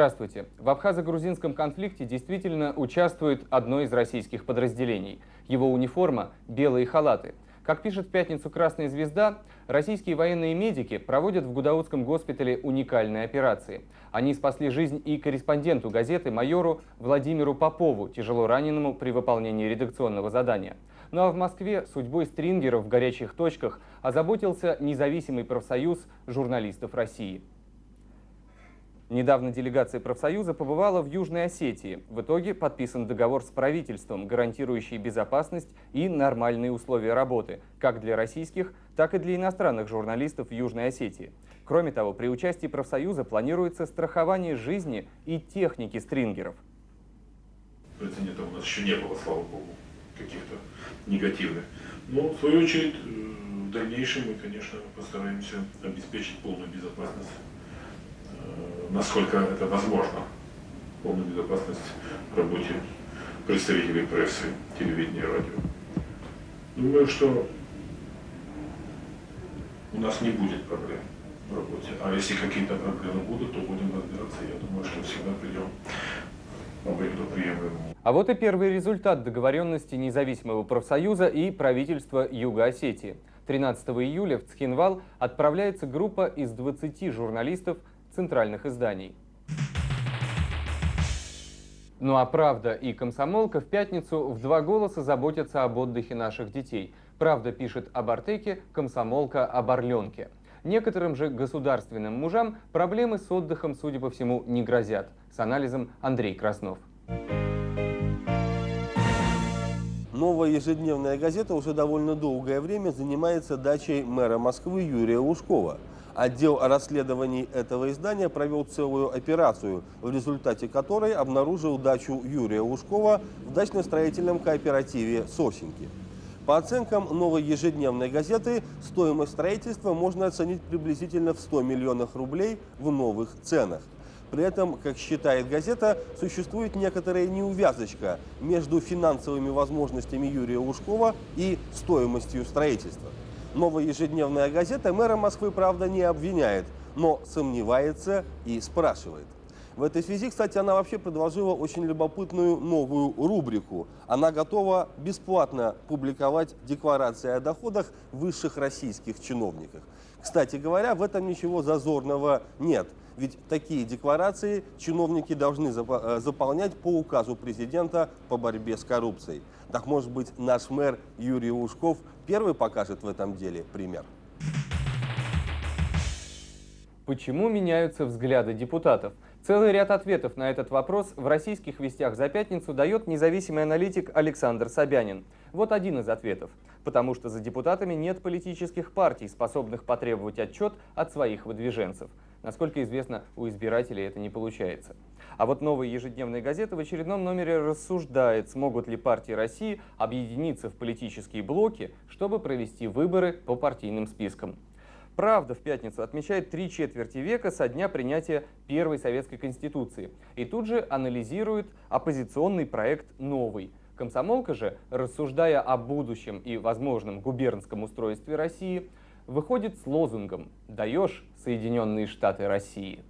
Здравствуйте. В абхазо-грузинском конфликте действительно участвует одно из российских подразделений. Его униформа – белые халаты. Как пишет в пятницу «Красная звезда», российские военные медики проводят в Гудаутском госпитале уникальные операции. Они спасли жизнь и корреспонденту газеты майору Владимиру Попову, тяжело раненому при выполнении редакционного задания. Ну а в Москве судьбой стрингеров в горячих точках озаботился независимый профсоюз журналистов России. Недавно делегация профсоюза побывала в Южной Осетии. В итоге подписан договор с правительством, гарантирующий безопасность и нормальные условия работы, как для российских, так и для иностранных журналистов в Южной Осетии. Кроме того, при участии профсоюза планируется страхование жизни и техники стрингеров. Прецедентов у нас еще не было, слава богу, каких-то негативных. Но, в свою очередь, э, в дальнейшем мы, конечно, постараемся обеспечить полную безопасность насколько это возможно, полную безопасность в работе представителей прессы, телевидения радио. Думаю, что у нас не будет проблем в работе. А если какие-то проблемы будут, то будем разбираться. Я думаю, что всегда придем к приемлемому. А вот и первый результат договоренности независимого профсоюза и правительства Юго-Осетии. 13 июля в Цхинвал отправляется группа из 20 журналистов центральных изданий. Ну а «Правда» и «Комсомолка» в пятницу в два голоса заботятся об отдыхе наших детей. «Правда» пишет об Артеке, «Комсомолка» об Орленке. Некоторым же государственным мужам проблемы с отдыхом, судя по всему, не грозят. С анализом Андрей Краснов. Новая ежедневная газета уже довольно долгое время занимается дачей мэра Москвы Юрия Лужкова – Отдел расследований этого издания провел целую операцию, в результате которой обнаружил дачу Юрия Лужкова в дачно-строительном кооперативе «Сосенки». По оценкам новой ежедневной газеты, стоимость строительства можно оценить приблизительно в 100 миллионах рублей в новых ценах. При этом, как считает газета, существует некоторая неувязочка между финансовыми возможностями Юрия Лужкова и стоимостью строительства. Новая ежедневная газета мэра Москвы, правда, не обвиняет, но сомневается и спрашивает. В этой связи, кстати, она вообще предложила очень любопытную новую рубрику. Она готова бесплатно публиковать декларации о доходах высших российских чиновников. Кстати говоря, в этом ничего зазорного нет. Ведь такие декларации чиновники должны э, заполнять по указу президента по борьбе с коррупцией. Так может быть наш мэр Юрий Лужков первый покажет в этом деле пример? Почему меняются взгляды депутатов? Целый ряд ответов на этот вопрос в российских вестях за пятницу дает независимый аналитик Александр Собянин. Вот один из ответов. Потому что за депутатами нет политических партий, способных потребовать отчет от своих выдвиженцев. Насколько известно, у избирателей это не получается. А вот новая ежедневная газета в очередном номере рассуждает, смогут ли партии России объединиться в политические блоки, чтобы провести выборы по партийным спискам. «Правда» в пятницу отмечает три четверти века со дня принятия первой советской конституции и тут же анализирует оппозиционный проект «Новый». Комсомолка же, рассуждая о будущем и возможном губернском устройстве России, выходит с лозунгом «Даешь Соединенные Штаты России».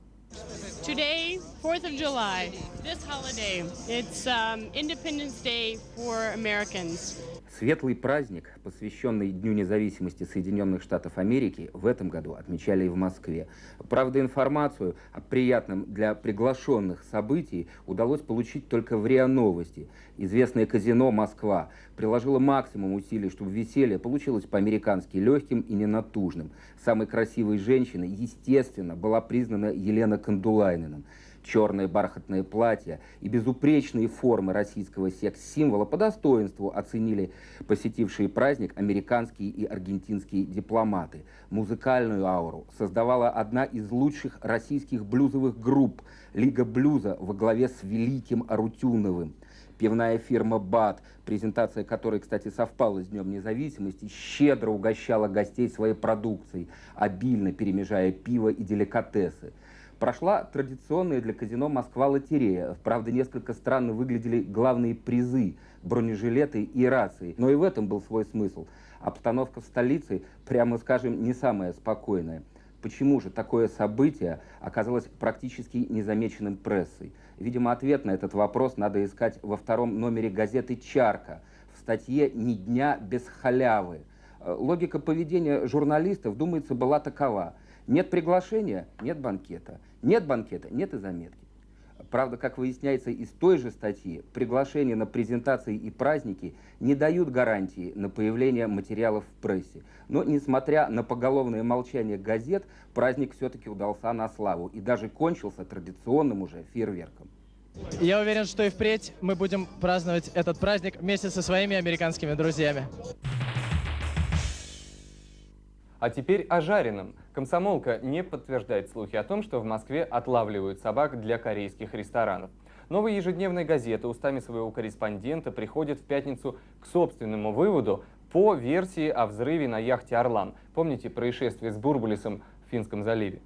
Today, 4th of July, this holiday, it's um, Independence Day for Americans. Светлый праздник, посвященный Дню независимости Соединенных Штатов Америки, в этом году отмечали и в Москве. Правда, информацию о приятном для приглашенных событий удалось получить только в РИА Новости. Известное казино «Москва» приложило максимум усилий, чтобы веселье получилось по-американски легким и ненатужным. Самой красивой женщиной, естественно, была признана Елена Кандулайниным черное бархатное платье и безупречные формы российского секс-символа по достоинству оценили посетившие праздник американские и аргентинские дипломаты. Музыкальную ауру создавала одна из лучших российских блюзовых групп «Лига блюза» во главе с Великим Арутюновым. Пивная фирма «БАТ», презентация которой, кстати, совпала с Днем независимости, щедро угощала гостей своей продукцией, обильно перемежая пиво и деликатесы. Прошла традиционная для казино Москва-лотерея. Правда, несколько странно выглядели главные призы – бронежилеты и рации. Но и в этом был свой смысл. Обстановка в столице, прямо скажем, не самая спокойная. Почему же такое событие оказалось практически незамеченным прессой? Видимо, ответ на этот вопрос надо искать во втором номере газеты «Чарка» в статье «Ни дня без халявы». Э, логика поведения журналистов, думается, была такова. Нет приглашения – нет банкета. Нет банкета – нет и заметки. Правда, как выясняется из той же статьи, приглашения на презентации и праздники не дают гарантии на появление материалов в прессе. Но, несмотря на поголовное молчание газет, праздник все-таки удался на славу и даже кончился традиционным уже фейерверком. Я уверен, что и впредь мы будем праздновать этот праздник вместе со своими американскими друзьями. А теперь о жареном. Комсомолка не подтверждает слухи о том, что в Москве отлавливают собак для корейских ресторанов. Новая ежедневная газета устами своего корреспондента приходит в пятницу к собственному выводу по версии о взрыве на яхте «Орлан». Помните происшествие с Бурбулисом в Финском заливе?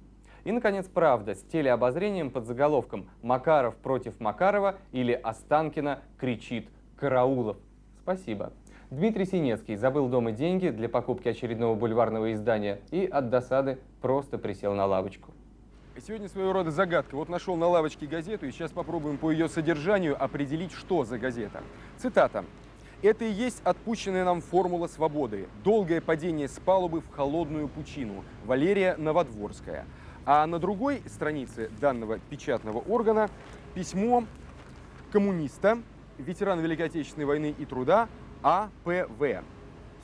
И, наконец, правда с телеобозрением под заголовком «Макаров против Макарова» или «Останкина кричит Караулов». Спасибо. Дмитрий Синецкий забыл дома деньги для покупки очередного бульварного издания и от досады просто присел на лавочку. Сегодня своего рода загадка. Вот нашел на лавочке газету, и сейчас попробуем по ее содержанию определить, что за газета. Цитата. «Это и есть отпущенная нам формула свободы. Долгое падение с палубы в холодную пучину. Валерия Новодворская». А на другой странице данного печатного органа письмо коммуниста, ветерана Великой Отечественной войны и труда АПВ.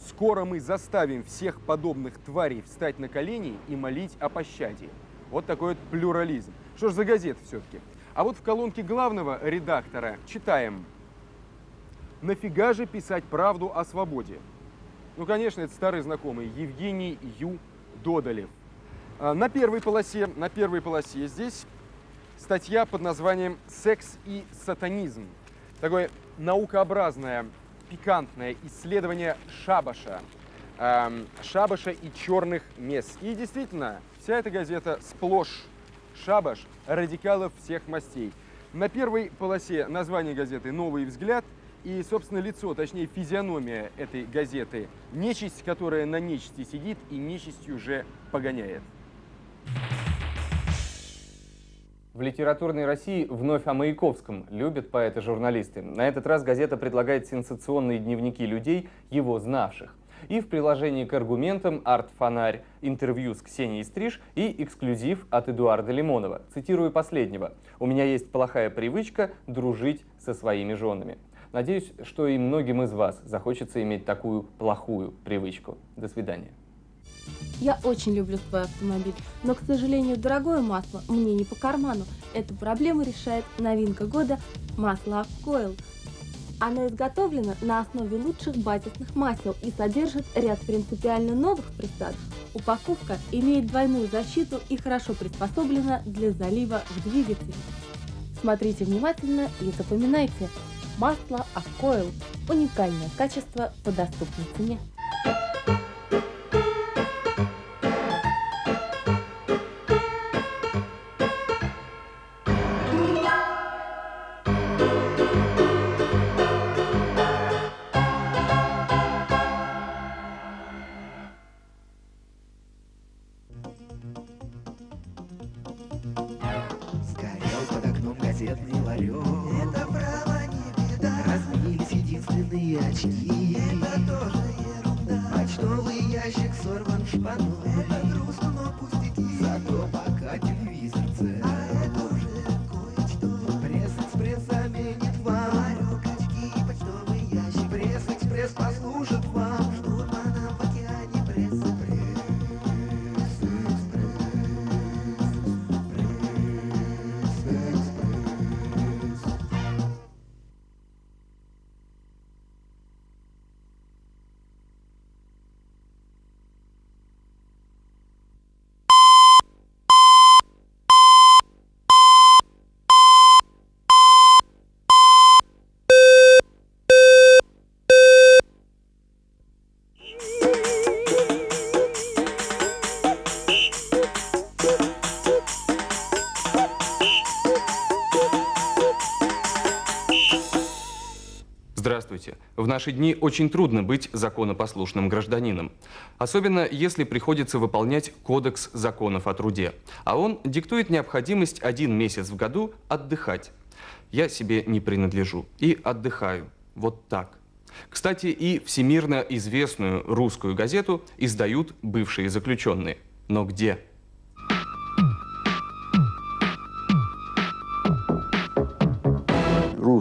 Скоро мы заставим всех подобных тварей встать на колени и молить о пощаде. Вот такой вот плюрализм. Что ж за газета все-таки? А вот в колонке главного редактора читаем «Нафига же писать правду о свободе?» Ну, конечно, это старый знакомый Евгений Ю. Додолев. А, на первой полосе, на первой полосе здесь статья под названием «Секс и сатанизм». Такое наукообразное пикантное исследование шабаша. Эм, шабаша и черных мест. И действительно, вся эта газета сплошь шабаш радикалов всех мастей. На первой полосе название газеты «Новый взгляд» и, собственно, лицо, точнее, физиономия этой газеты. Нечисть, которая на нечисти сидит и нечистью уже погоняет. В литературной России вновь о Маяковском любят поэты-журналисты. На этот раз газета предлагает сенсационные дневники людей, его знавших. И в приложении к аргументам «Арт-фонарь», интервью с Ксенией Стриж и эксклюзив от Эдуарда Лимонова. Цитирую последнего. «У меня есть плохая привычка дружить со своими женами». Надеюсь, что и многим из вас захочется иметь такую плохую привычку. До свидания. Я очень люблю свой автомобиль, но, к сожалению, дорогое масло мне не по карману. Эту проблему решает новинка года – масло Coil. Оно изготовлено на основе лучших базисных масел и содержит ряд принципиально новых присадок. Упаковка имеет двойную защиту и хорошо приспособлена для залива в двигатель. Смотрите внимательно и запоминайте. Масло Aquoil – уникальное качество по доступной цене. сосед ларек. Это право не беда. Разбились единственные очки. Это тоже ерунда. Почтовый ящик сорван шпаной. Это наши дни очень трудно быть законопослушным гражданином. Особенно, если приходится выполнять Кодекс законов о труде. А он диктует необходимость один месяц в году отдыхать. Я себе не принадлежу и отдыхаю. Вот так. Кстати, и всемирно известную русскую газету издают бывшие заключенные. Но где?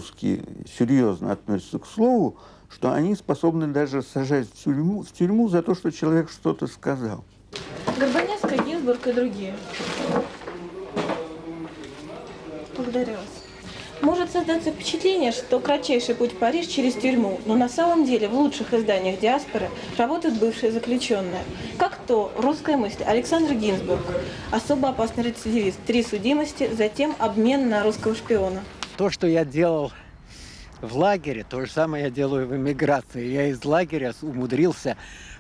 русские серьезно относятся к слову, что они способны даже сажать в тюрьму, в тюрьму за то, что человек что-то сказал. Горбаневская, Гинзбург и другие. Благодарю вас. Может создаться впечатление, что кратчайший путь в Париж через тюрьму, но на самом деле в лучших изданиях диаспоры работают бывшие заключенные. Как то «Русская мысль» Александр Гинзбург, особо опасный рецидивист, три судимости, затем обмен на русского шпиона. То, что я делал в лагере, то же самое я делаю в эмиграции. Я из лагеря умудрился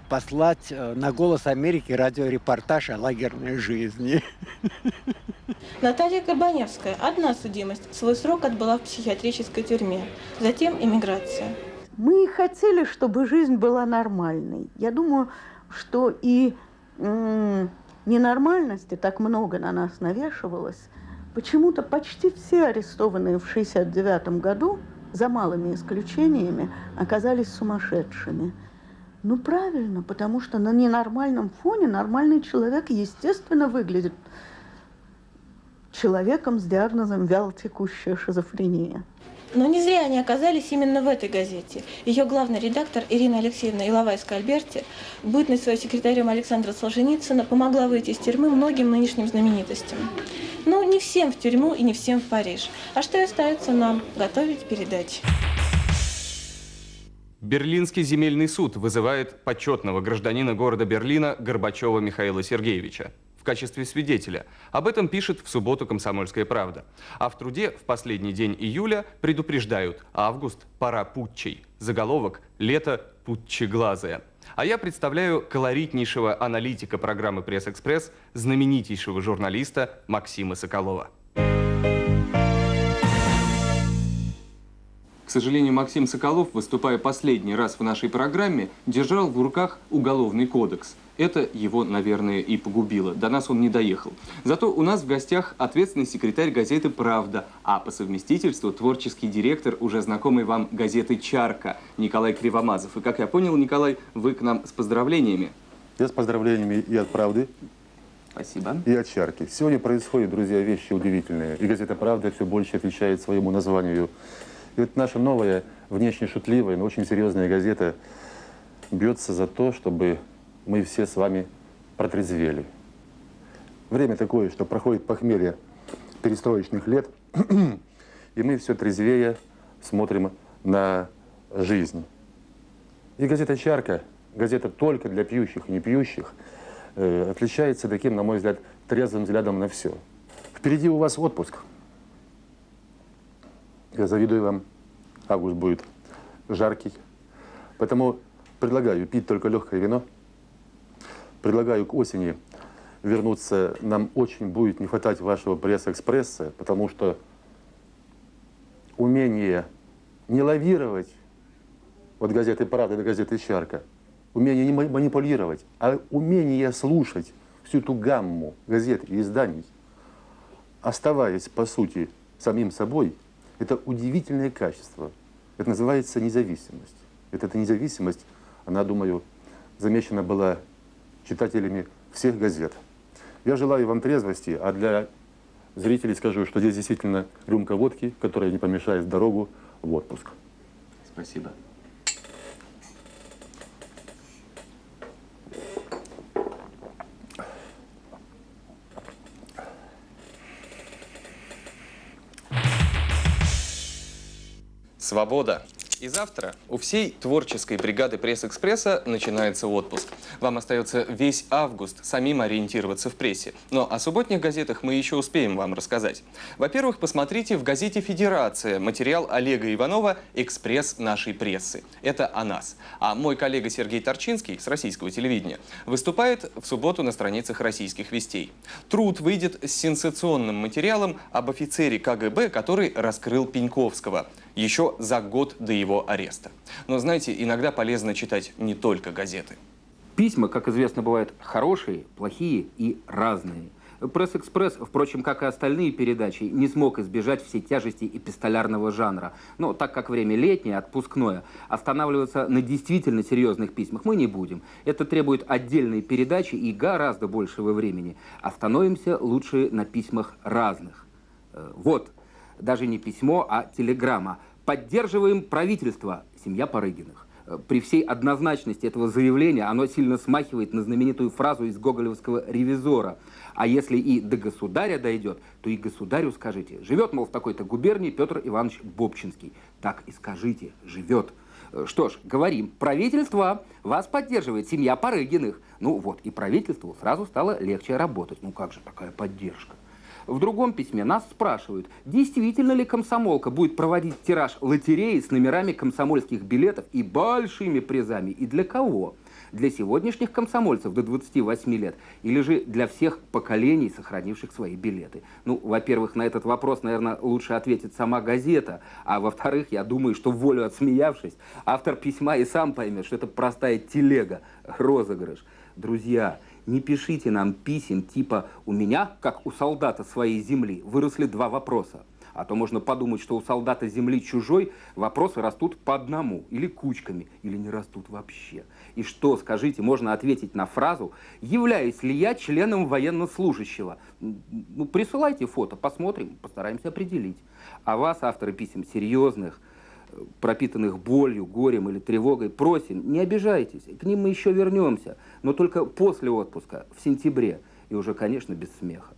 послать э, на «Голос Америки» радиорепортаж о лагерной жизни. Наталья Горбаневская. Одна судимость. Свой срок отбыла в психиатрической тюрьме. Затем иммиграция. Мы хотели, чтобы жизнь была нормальной. Я думаю, что и ненормальности так много на нас навешивалось. Почему-то почти все арестованные в 1969 году, за малыми исключениями, оказались сумасшедшими. Ну, правильно, потому что на ненормальном фоне нормальный человек, естественно, выглядит человеком с диагнозом вялотекущая шизофрения. Но не зря они оказались именно в этой газете. Ее главный редактор Ирина Алексеевна Иловайская-Альберти, бытность своим секретарем Александра Солженицына, помогла выйти из тюрьмы многим нынешним знаменитостям. Но не всем в тюрьму и не всем в Париж. А что и остается нам? Готовить передачи. Берлинский земельный суд вызывает почетного гражданина города Берлина Горбачева Михаила Сергеевича в качестве свидетеля. Об этом пишет в субботу «Комсомольская правда». А в труде в последний день июля предупреждают «Август – пора путчей». Заголовок «Лето путчеглазое». А я представляю колоритнейшего аналитика программы «Пресс-экспресс», знаменитейшего журналиста Максима Соколова. К сожалению, Максим Соколов, выступая последний раз в нашей программе, держал в руках Уголовный кодекс. Это его, наверное, и погубило. До нас он не доехал. Зато у нас в гостях ответственный секретарь газеты «Правда», а по совместительству творческий директор уже знакомой вам газеты «Чарка» Николай Кривомазов. И, как я понял, Николай, вы к нам с поздравлениями. Я с поздравлениями и от «Правды», Спасибо. И от «Чарки». Сегодня происходят, друзья, вещи удивительные. И газета «Правда» все больше отвечает своему названию и вот наша новая, внешне шутливая, но очень серьезная газета бьется за то, чтобы мы все с вами протрезвели. Время такое, что проходит похмелье перестроечных лет, и мы все трезвее смотрим на жизнь. И газета «Чарка», газета только для пьющих и не пьющих, э, отличается таким, на мой взгляд, трезвым взглядом на все. Впереди у вас отпуск – я завидую вам. Август будет жаркий. Поэтому предлагаю пить только легкое вино. Предлагаю к осени вернуться. Нам очень будет не хватать вашего пресс-экспресса, потому что умение не лавировать, вот газеты «Правда» и газеты «Чарка», умение не манипулировать, а умение слушать всю эту гамму газет и изданий, оставаясь, по сути, самим собой – это удивительное качество. Это называется независимость. Это, эта независимость, она, думаю, замечена была читателями всех газет. Я желаю вам трезвости, а для зрителей скажу, что здесь действительно рюмка водки, которая не помешает дорогу в отпуск. Спасибо. Свобода. И завтра у всей творческой бригады пресс-экспресса начинается отпуск. Вам остается весь август самим ориентироваться в прессе. Но о субботних газетах мы еще успеем вам рассказать. Во-первых, посмотрите в газете «Федерация» материал Олега Иванова «Экспресс нашей прессы». Это о нас. А мой коллега Сергей Торчинский с российского телевидения выступает в субботу на страницах российских вестей. Труд выйдет с сенсационным материалом об офицере КГБ, который раскрыл Пеньковского. Еще за год до его ареста. Но знаете, иногда полезно читать не только газеты. Письма, как известно, бывают хорошие, плохие и разные. Пресс-экспресс, впрочем, как и остальные передачи, не смог избежать всей тяжести эпистолярного жанра. Но так как время летнее, отпускное, останавливаться на действительно серьезных письмах мы не будем. Это требует отдельной передачи и гораздо большего времени. Остановимся лучше на письмах разных. Э, вот, даже не письмо, а телеграмма. Поддерживаем правительство. Семья Парыгиных. Э, при всей однозначности этого заявления оно сильно смахивает на знаменитую фразу из гоголевского «ревизора». А если и до государя дойдет, то и государю скажите. Живет, мол, в такой-то губернии Петр Иванович Бобчинский. Так и скажите, живет. Э, что ж, говорим, правительство вас поддерживает, семья Парыгиных. Ну вот, и правительству сразу стало легче работать. Ну как же такая поддержка? В другом письме нас спрашивают, действительно ли комсомолка будет проводить тираж лотереи с номерами комсомольских билетов и большими призами, и для кого? Для сегодняшних комсомольцев до 28 лет или же для всех поколений, сохранивших свои билеты? Ну, во-первых, на этот вопрос, наверное, лучше ответит сама газета, а во-вторых, я думаю, что волю отсмеявшись, автор письма и сам поймет, что это простая телега, розыгрыш. Друзья, не пишите нам писем типа «У меня, как у солдата своей земли, выросли два вопроса». А то можно подумать, что у солдата земли чужой вопросы растут по одному, или кучками, или не растут вообще. И что, скажите, можно ответить на фразу «Являюсь ли я членом военнослужащего?» Ну, присылайте фото, посмотрим, постараемся определить. А вас, авторы писем серьезных, пропитанных болью, горем или тревогой, просим, не обижайтесь, к ним мы еще вернемся, но только после отпуска, в сентябре, и уже, конечно, без смеха.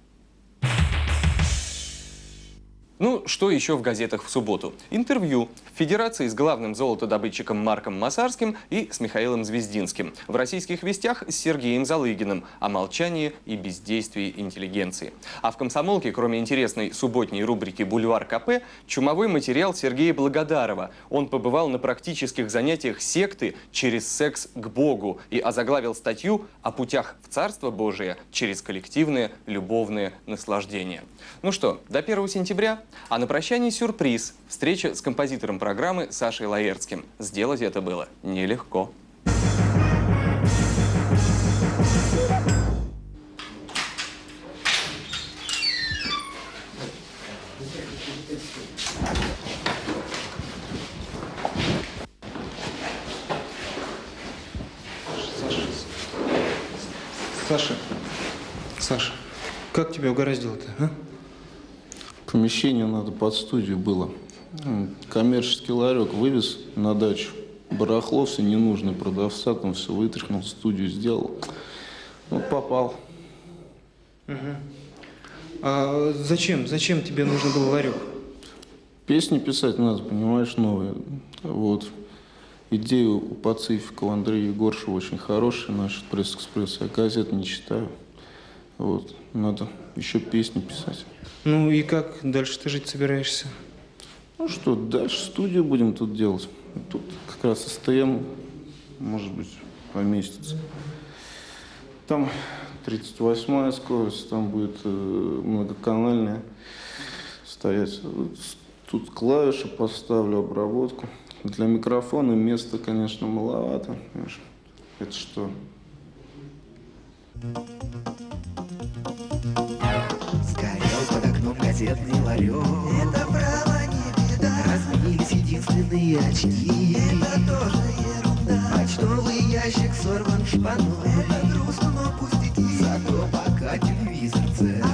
Ну, что еще в газетах в субботу? Интервью в Федерации с главным золотодобытчиком Марком Масарским и с Михаилом Звездинским. В российских вестях с Сергеем Залыгиным о молчании и бездействии интеллигенции. А в «Комсомолке», кроме интересной субботней рубрики «Бульвар КП», чумовой материал Сергея Благодарова. Он побывал на практических занятиях секты через секс к Богу и озаглавил статью о путях в Царство Божие через коллективное любовное наслаждение. Ну что, до 1 сентября а на прощание сюрприз – встреча с композитором программы Сашей Лаертским. Сделать это было нелегко. Саша, Саша, как тебя угораздило-то, а? Помещение надо под студию было. Коммерческий ларек вывез на дачу. Барахло все ненужное, продавца там все вытряхнул, студию сделал. Вот попал. Угу. А зачем? Зачем тебе нужен был ларек? Песни писать надо, понимаешь, новые. Вот. Идея у Пацифика, у Андрея Егоршева очень хорошая, наш пресс-экспресс. Я газет не читаю. Вот. Надо еще песни писать. Ну и как дальше ты жить собираешься? Ну что, дальше студию будем тут делать. Тут как раз СТМ, может быть, поместится. Там 38-я скорость, там будет э, многоканальная стоять. Тут клавиши поставлю, обработку. Для микрофона места, конечно, маловато. Это что? Газетный ларек. Это право не беда. Разменились единственные очки. Это тоже ерунда. Почтовый ящик сорван шпаной. Это грустно, но пустяки Зато пока телевизор цел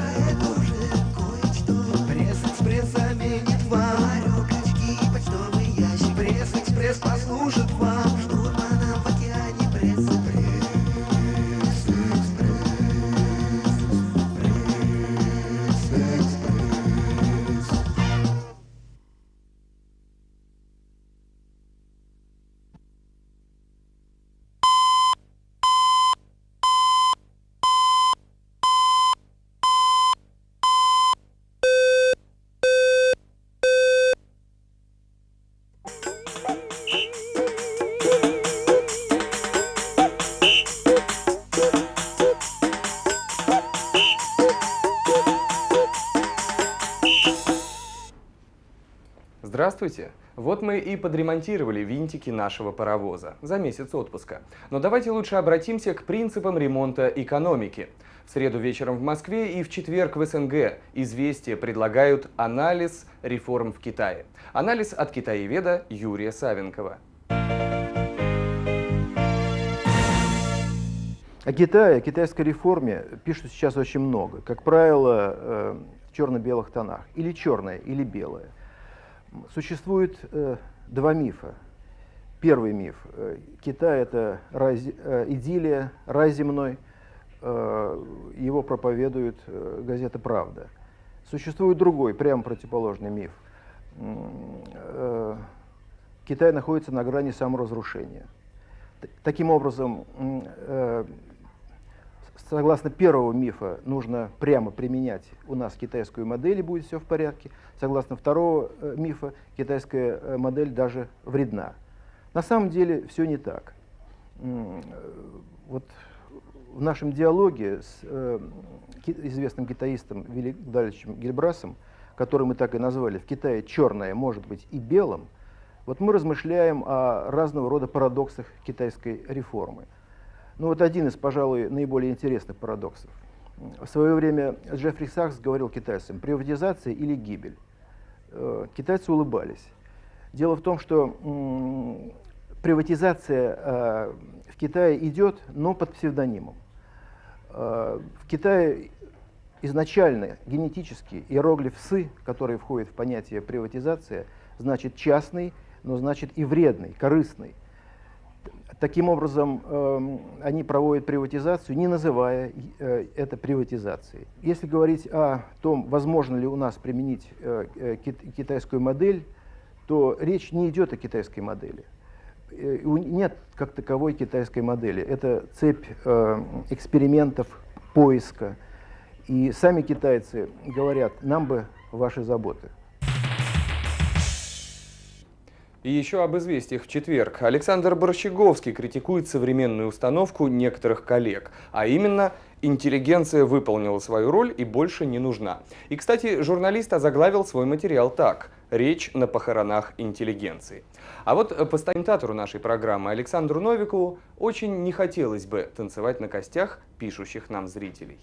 Здравствуйте! Вот мы и подремонтировали винтики нашего паровоза за месяц отпуска. Но давайте лучше обратимся к принципам ремонта экономики. В среду вечером в Москве и в четверг в СНГ «Известия» предлагают анализ реформ в Китае. Анализ от китаеведа Юрия Савенкова. О Китае, о китайской реформе пишут сейчас очень много. Как правило, э, в черно-белых тонах. Или черное, или белое. Существует э, два мифа. Первый миф. Э, Китай – это рай, э, идиллия, рай земной. Э, его проповедует э, газета «Правда». Существует другой, прямо противоположный миф. Э, Китай находится на грани саморазрушения. Таким образом, э, согласно первого мифа, нужно прямо применять у нас китайскую модель, и будет все в порядке. Согласно второго э, мифа, китайская э, модель даже вредна. На самом деле все не так. Э, вот в нашем диалоге с известным китаистом Велик Дальчем Гельбрасом, который мы так и назвали, в Китае черное может быть и белым, вот мы размышляем о разного рода парадоксах китайской реформы. Ну вот один из, пожалуй, наиболее интересных парадоксов. В свое время Джеффри Сакс говорил китайцам, приватизация или гибель. Э, китайцы улыбались. Дело в том, что приватизация э, в Китае идет, но под псевдонимом. Э, в Китае изначально генетически иероглиф «сы», который входит в понятие приватизация, значит частный, но значит и вредный, корыстный. Таким образом, э, они проводят приватизацию, не называя э, это приватизацией. Если говорить о том, возможно ли у нас применить э, э китайскую модель, то речь не идет о китайской модели. Нет как таковой китайской модели. Это цепь экспериментов, поиска. И сами китайцы говорят, нам бы ваши заботы. И еще об известиях в четверг. Александр Борщеговский критикует современную установку некоторых коллег, а именно «Интеллигенция выполнила свою роль и больше не нужна». И, кстати, журналист озаглавил свой материал так «Речь на похоронах интеллигенции». А вот постаментатору нашей программы Александру Новикову очень не хотелось бы танцевать на костях пишущих нам зрителей.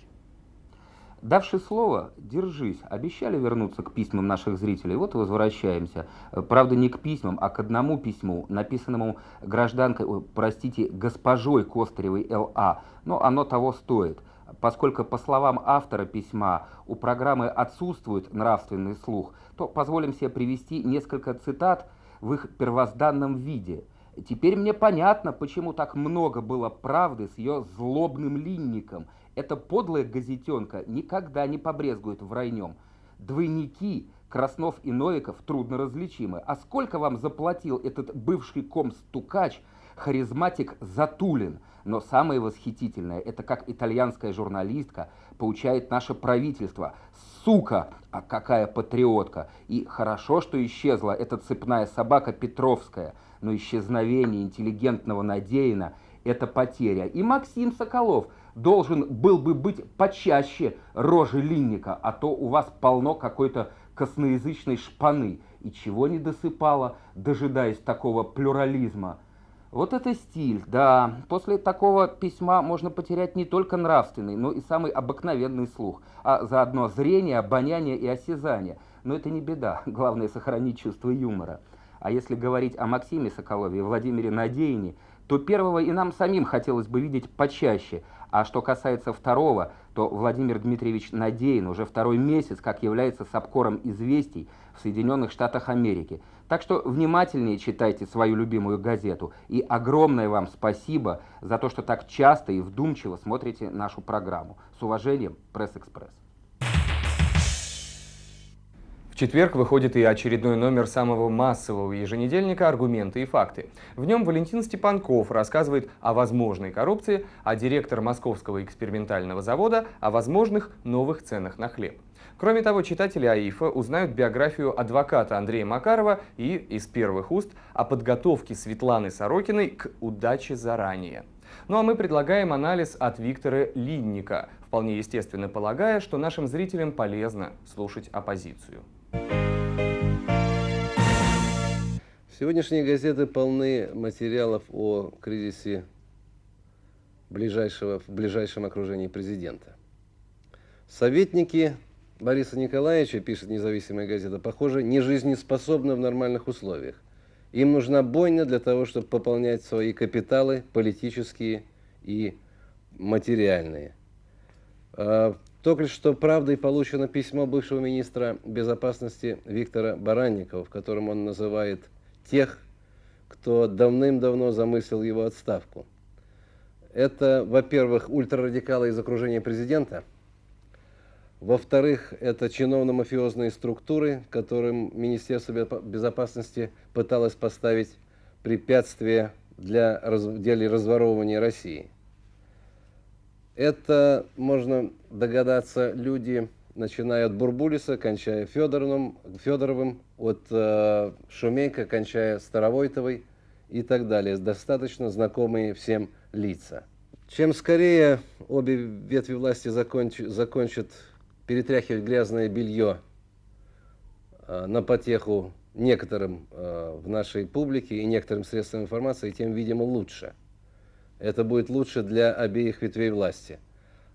Давши слово, держись. Обещали вернуться к письмам наших зрителей, вот и возвращаемся. Правда, не к письмам, а к одному письму, написанному гражданкой, простите, госпожой Костаревой Л.А., но оно того стоит. Поскольку, по словам автора письма, у программы отсутствует нравственный слух, то позволим себе привести несколько цитат в их первозданном виде. Теперь мне понятно, почему так много было правды с ее злобным линником – эта подлая газетенка никогда не побрезгует врайнем. Двойники Краснов и Новиков трудно различимы. А сколько вам заплатил этот бывший комстукач, харизматик Затулин? Но самое восхитительное, это как итальянская журналистка поучает наше правительство. Сука, а какая патриотка! И хорошо, что исчезла эта цепная собака Петровская, но исчезновение интеллигентного Надеяна – это потеря. И Максим Соколов – должен был бы быть почаще рожи линника, а то у вас полно какой-то косноязычной шпаны. И чего не досыпало, дожидаясь такого плюрализма? Вот это стиль, да. После такого письма можно потерять не только нравственный, но и самый обыкновенный слух, а заодно зрение, обоняние и осязание. Но это не беда, главное сохранить чувство юмора. А если говорить о Максиме Соколове и Владимире Надеине, то первого и нам самим хотелось бы видеть почаще – а что касается второго, то Владимир Дмитриевич Надеин уже второй месяц как является сапкором известий в Соединенных Штатах Америки. Так что внимательнее читайте свою любимую газету. И огромное вам спасибо за то, что так часто и вдумчиво смотрите нашу программу. С уважением, Пресс-экспресс. В четверг выходит и очередной номер самого массового еженедельника «Аргументы и факты». В нем Валентин Степанков рассказывает о возможной коррупции, а директор Московского экспериментального завода о возможных новых ценах на хлеб. Кроме того, читатели АИФа узнают биографию адвоката Андрея Макарова и из первых уст о подготовке Светланы Сорокиной к «Удаче заранее». Ну а мы предлагаем анализ от Виктора Линника, вполне естественно полагая, что нашим зрителям полезно слушать оппозицию. Сегодняшние газеты полны материалов о кризисе ближайшего, в ближайшем окружении президента. Советники Бориса Николаевича, пишет независимая газета, похоже, не жизнеспособны в нормальных условиях. Им нужна бойня для того, чтобы пополнять свои капиталы политические и материальные. А, только что правдой получено письмо бывшего министра безопасности Виктора Баранникова, в котором он называет тех, кто давным-давно замыслил его отставку. Это, во-первых, ультрарадикалы из окружения президента – во-вторых, это чиновно-мафиозные структуры, которым Министерство безопасности пыталось поставить препятствия для деле разворовывания России. Это, можно догадаться, люди, начиная от Бурбулиса, кончая Федоровым, Федоровым от э, Шумейко, кончая Старовойтовой и так далее. Достаточно знакомые всем лица. Чем скорее обе ветви власти законч, закончат перетряхивать грязное белье э, на потеху некоторым э, в нашей публике и некоторым средствам информации, тем, видимо, лучше. Это будет лучше для обеих ветвей власти.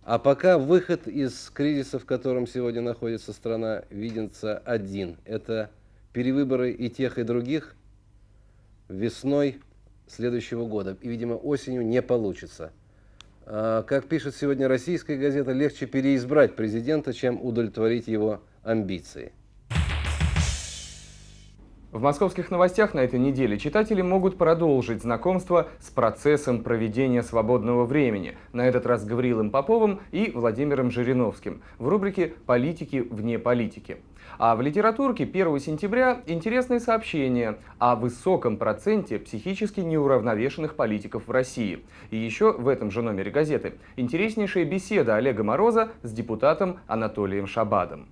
А пока выход из кризиса, в котором сегодня находится страна, видится один. Это перевыборы и тех, и других весной следующего года. И, видимо, осенью не получится. А, как пишет сегодня российская газета, легче переизбрать президента, чем удовлетворить его амбиции. В московских новостях на этой неделе читатели могут продолжить знакомство с процессом проведения свободного времени, на этот раз Гаврилом Поповым и Владимиром Жириновским, в рубрике «Политики вне политики». А в литературке 1 сентября интересные сообщения о высоком проценте психически неуравновешенных политиков в России. И еще в этом же номере газеты интереснейшая беседа Олега Мороза с депутатом Анатолием Шабадом.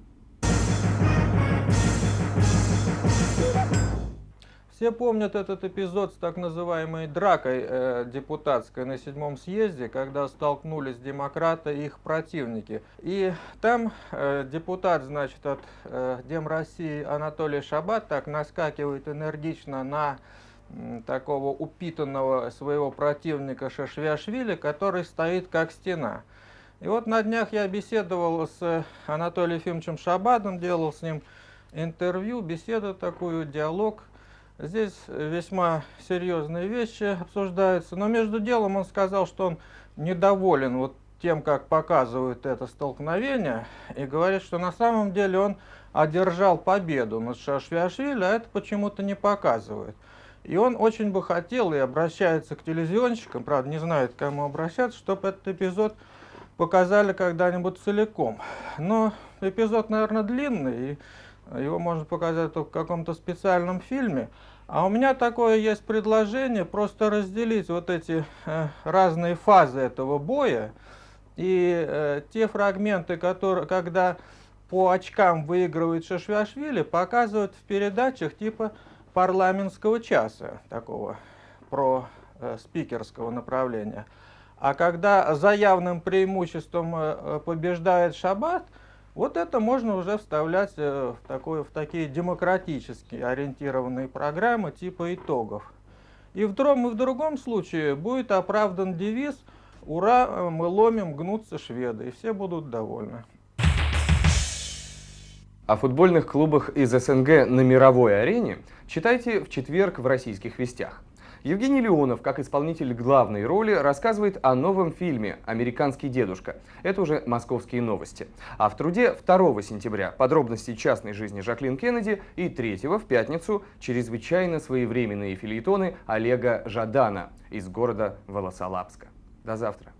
Все помнят этот эпизод с так называемой дракой э, депутатской на седьмом съезде, когда столкнулись демократы и их противники. И там э, депутат, значит, от э, Дем России Анатолий Шабат так наскакивает энергично на такого упитанного своего противника Шашвиашвили, который стоит как стена. И вот на днях я беседовал с Анатолием Ефимовичем Шабадом, делал с ним интервью, беседу такую, диалог – Здесь весьма серьезные вещи обсуждаются, но между делом он сказал, что он недоволен вот тем, как показывают это столкновение, и говорит, что на самом деле он одержал победу над Шашвиашвили, а это почему-то не показывает. И он очень бы хотел и обращается к телевизионщикам, правда не знает, к кому обращаться, чтобы этот эпизод показали когда-нибудь целиком. Но эпизод, наверное, длинный, и его можно показать только в каком-то специальном фильме. А у меня такое есть предложение, просто разделить вот эти э, разные фазы этого боя. И э, те фрагменты, которые, когда по очкам выигрывает Шашвиашвили, показывают в передачах типа парламентского часа, такого про э, спикерского направления. А когда за явным преимуществом побеждает Шаббат, вот это можно уже вставлять э, в, такое, в такие демократически ориентированные программы типа итогов. И в том и в другом случае будет оправдан девиз «Ура, э, мы ломим, гнутся шведы», и все будут довольны. О футбольных клубах из СНГ на мировой арене читайте в четверг в «Российских вестях». Евгений Леонов, как исполнитель главной роли, рассказывает о новом фильме «Американский дедушка». Это уже московские новости. А в труде 2 сентября подробности частной жизни Жаклин Кеннеди и 3 в пятницу чрезвычайно своевременные филитоны Олега Жадана из города Волосолапска. До завтра.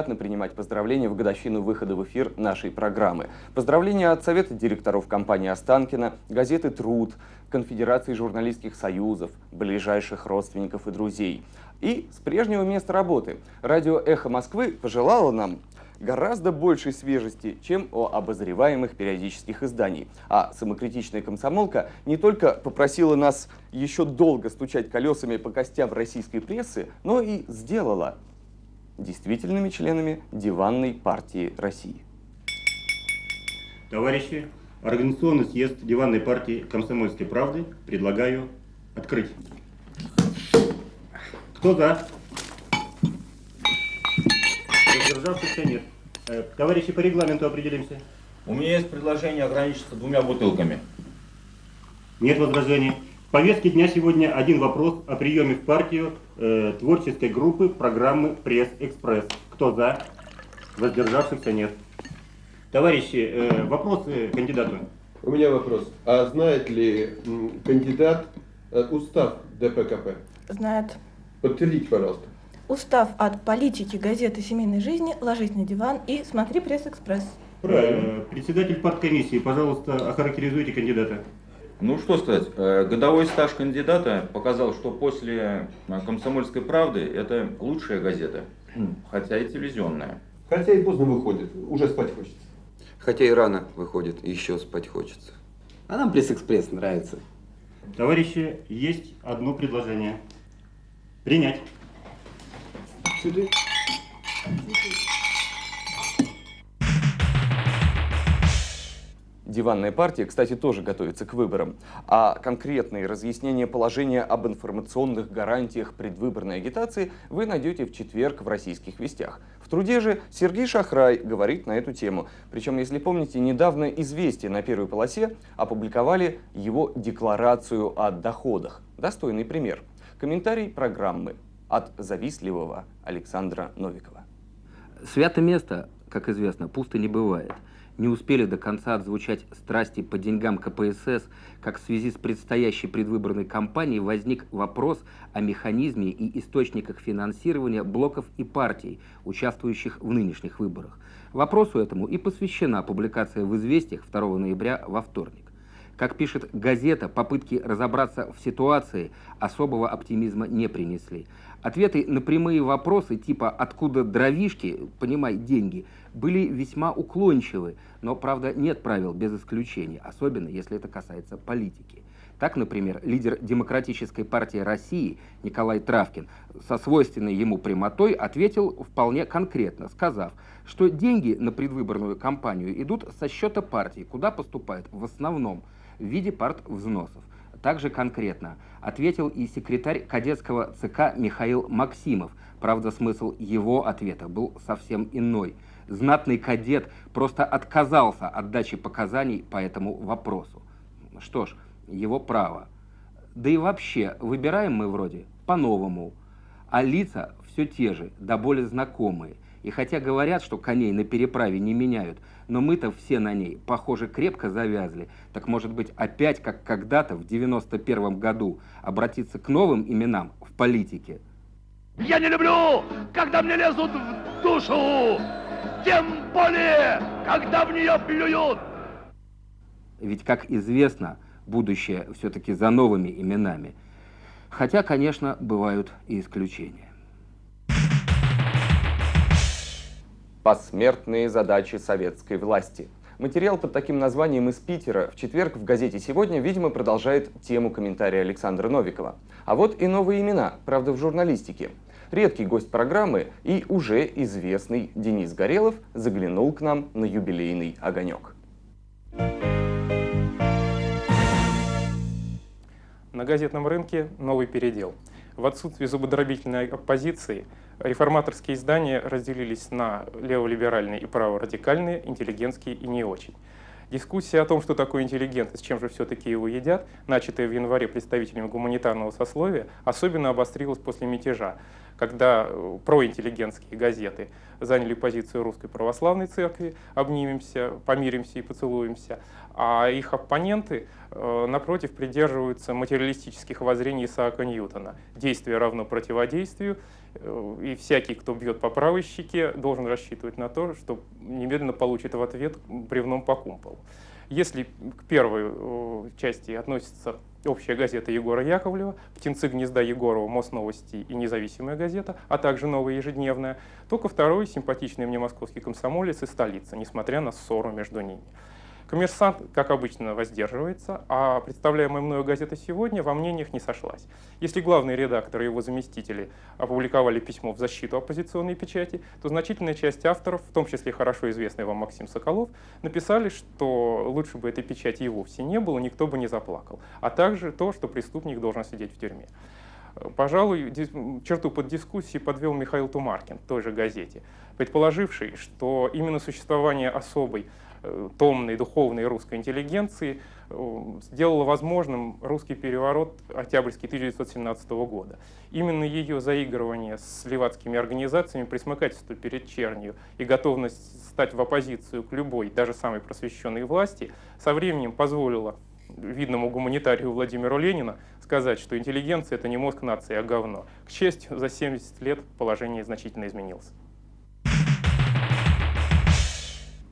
Приятно принимать поздравления в годовщину выхода в эфир нашей программы. Поздравления от Совета директоров компании «Останкино», газеты «Труд», Конфедерации журналистских союзов, ближайших родственников и друзей. И с прежнего места работы. Радио «Эхо Москвы» пожелало нам гораздо большей свежести, чем о обозреваемых периодических изданий. А самокритичная комсомолка не только попросила нас еще долго стучать колесами по костям российской прессы, но и сделала действительными членами диванной партии России. Товарищи, Организационный съезд диванной партии «Комсомольской правды» предлагаю открыть. Кто за? Воздержавшихся нет. Э, Товарищи, по регламенту определимся. У меня есть предложение ограничиться двумя бутылками. Нет возражений. В повестке дня сегодня один вопрос о приеме в партию э, творческой группы программы «Пресс-экспресс». Кто за? Воздержавшихся нет. Товарищи, э, вопросы кандидату? У меня вопрос. А знает ли кандидат э, устав ДПКП? Знает. Подтвердите, пожалуйста. Устав от политики газеты семейной жизни «Ложись на диван» и «Смотри пресс-экспресс». Правильно. Председатель парткомиссии, пожалуйста, охарактеризуйте кандидата. Ну что сказать, э, годовой стаж кандидата показал, что после э, «Комсомольской правды» это лучшая газета, хотя и телевизионная. Хотя и поздно выходит, уже спать хочется. Хотя и рано выходит, еще спать хочется. А нам пресс-экспресс нравится. Товарищи, есть одно предложение. Принять. Сюда. Диванная партия, кстати, тоже готовится к выборам. А конкретные разъяснения положения об информационных гарантиях предвыборной агитации вы найдете в четверг в «Российских вестях». В труде же Сергей Шахрай говорит на эту тему. Причем, если помните, недавно «Известия» на первой полосе опубликовали его декларацию о доходах. Достойный пример. Комментарий программы от завистливого Александра Новикова. Свято место, как известно, пусто не бывает. Не успели до конца отзвучать страсти по деньгам КПСС, как в связи с предстоящей предвыборной кампанией возник вопрос о механизме и источниках финансирования блоков и партий, участвующих в нынешних выборах. Вопросу этому и посвящена публикация в «Известиях» 2 ноября во вторник. Как пишет газета, попытки разобраться в ситуации особого оптимизма не принесли. Ответы на прямые вопросы типа «откуда дровишки?», понимай, деньги, были весьма уклончивы, но, правда, нет правил без исключения, особенно если это касается политики. Так, например, лидер Демократической партии России Николай Травкин со свойственной ему прямотой ответил вполне конкретно, сказав, что деньги на предвыборную кампанию идут со счета партии, куда поступают в основном в виде партвзносов. Также конкретно ответил и секретарь кадетского ЦК Михаил Максимов. Правда, смысл его ответа был совсем иной. Знатный кадет просто отказался от дачи показаний по этому вопросу. Что ж, его право. Да и вообще, выбираем мы вроде по-новому. А лица все те же, да более знакомые. И хотя говорят, что коней на переправе не меняют, но мы-то все на ней, похоже, крепко завязли. Так может быть опять, как когда-то в 91 году, обратиться к новым именам в политике? Я не люблю, когда мне лезут в душу, тем более, когда в нее плюют. Ведь, как известно, будущее все-таки за новыми именами. Хотя, конечно, бывают и исключения. Посмертные задачи советской власти. Материал под таким названием из Питера в четверг в газете «Сегодня», видимо, продолжает тему комментария Александра Новикова. А вот и новые имена, правда, в журналистике. Редкий гость программы и уже известный Денис Горелов заглянул к нам на юбилейный огонек. На газетном рынке новый передел. В отсутствие зубодробительной оппозиции реформаторские издания разделились на леволиберальные и праворадикальные, интеллигентские и не очень. Дискуссия о том, что такое интеллигент и с чем же все-таки его едят, начатая в январе представителями гуманитарного сословия, особенно обострилась после мятежа, когда э, проинтеллигентские газеты заняли позицию Русской Православной Церкви, обнимемся, помиримся и поцелуемся, а их оппоненты, э, напротив, придерживаются материалистических воззрений Исаака Ньютона. Действие равно противодействию, и всякий, кто бьет по правой щеке, должен рассчитывать на то, что немедленно получит в ответ бревном по кумполу. Если к первой э, части относится общая газета Егора Яковлева, «Птенцы гнезда Егорова», «Мосновости» и «Независимая газета», а также «Новая ежедневная», то ко второй симпатичный мне московский комсомолец и «Столица», несмотря на ссору между ними. Коммерсант, как обычно, воздерживается, а представляемая мною газета «Сегодня» во мнениях не сошлась. Если главный редактор и его заместители опубликовали письмо в защиту оппозиционной печати, то значительная часть авторов, в том числе хорошо известный вам Максим Соколов, написали, что лучше бы этой печати и вовсе не было, никто бы не заплакал, а также то, что преступник должен сидеть в тюрьме. Пожалуй, черту под дискуссией подвел Михаил Тумаркин в той же газете, предположивший, что именно существование особой томной духовной русской интеллигенции э, сделала возможным русский переворот Октябрьский 1917 года. Именно ее заигрывание с левацкими организациями, присмыкательство перед чернью и готовность стать в оппозицию к любой, даже самой просвещенной власти, со временем позволило видному гуманитарию Владимиру Ленину сказать, что интеллигенция — это не мозг нации, а говно. К счастью, за 70 лет положение значительно изменилось.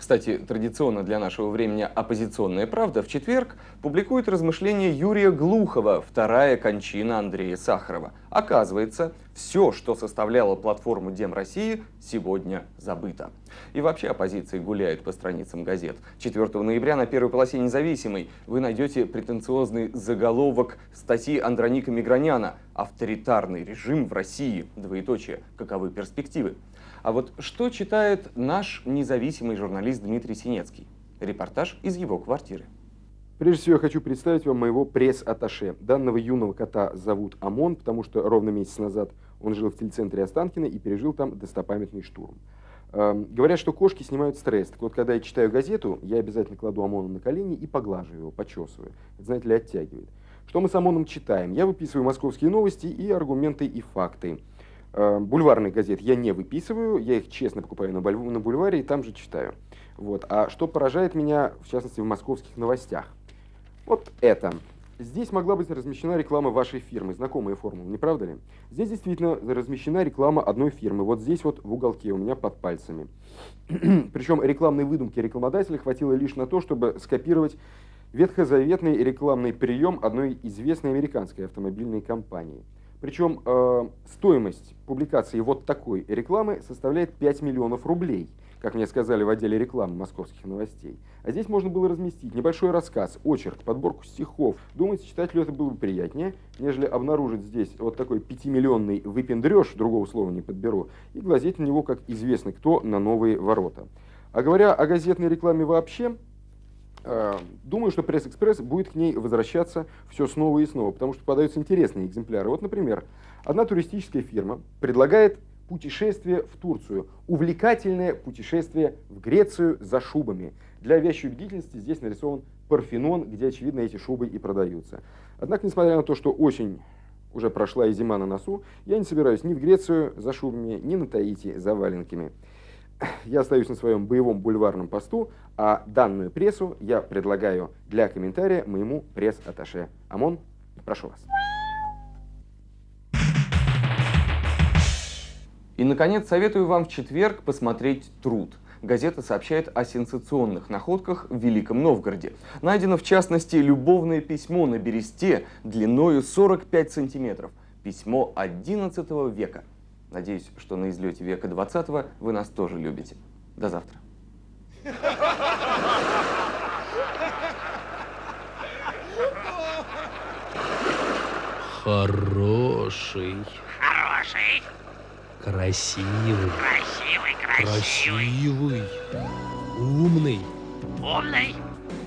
Кстати, традиционно для нашего времени «Оппозиционная правда» в четверг публикует размышления Юрия Глухова «Вторая кончина Андрея Сахарова». Оказывается, все, что составляло платформу Дем России, сегодня забыто. И вообще оппозиция гуляет по страницам газет. 4 ноября на первой полосе «Независимой» вы найдете претенциозный заголовок статьи Андроника Миграняна «Авторитарный режим в России. Двоеточие. Каковы перспективы?». А вот что читает наш независимый журналист Дмитрий Синецкий? Репортаж из его квартиры. Прежде всего я хочу представить вам моего пресс-атташе. Данного юного кота зовут Амон, потому что ровно месяц назад он жил в телецентре Останкино и пережил там достопамятный штурм. Эм, говорят, что кошки снимают стресс. Так вот, когда я читаю газету, я обязательно кладу Амона на колени и поглаживаю его, почесываю. Это, знаете ли, оттягивает. Что мы с Амоном читаем? Я выписываю московские новости и аргументы и факты. Э, бульварных газет я не выписываю, я их честно покупаю на, на бульваре и там же читаю. Вот. А что поражает меня, в частности, в московских новостях? Вот это. Здесь могла быть размещена реклама вашей фирмы, знакомая формула, не правда ли? Здесь действительно размещена реклама одной фирмы, вот здесь вот в уголке у меня под пальцами. Причем рекламной выдумки рекламодателя хватило лишь на то, чтобы скопировать ветхозаветный рекламный прием одной известной американской автомобильной компании – причем э, стоимость публикации вот такой рекламы составляет 5 миллионов рублей, как мне сказали в отделе рекламы московских новостей. А здесь можно было разместить небольшой рассказ, очерк, подборку стихов. Думаете, читателю это было бы приятнее, нежели обнаружить здесь вот такой пятимиллионный выпендреж, другого слова не подберу, и глазеть на него, как известно кто, на новые ворота. А говоря о газетной рекламе вообще, думаю, что пресс-экспресс будет к ней возвращаться все снова и снова, потому что подаются интересные экземпляры. Вот, например, одна туристическая фирма предлагает путешествие в Турцию, увлекательное путешествие в Грецию за шубами. Для вещей убедительности здесь нарисован Парфенон, где, очевидно, эти шубы и продаются. Однако, несмотря на то, что очень уже прошла и зима на носу, я не собираюсь ни в Грецию за шубами, ни на Таити за валенками я остаюсь на своем боевом бульварном посту, а данную прессу я предлагаю для комментария моему пресс-атташе. ОМОН, прошу вас. И, наконец, советую вам в четверг посмотреть «Труд». Газета сообщает о сенсационных находках в Великом Новгороде. Найдено, в частности, любовное письмо на бересте длиною 45 сантиметров. Письмо XI века. Надеюсь, что на излете века 20 вы нас тоже любите. До завтра. Хороший. Хороший. Красивый. Красивый, красивый. Красивый. Умный. Умный.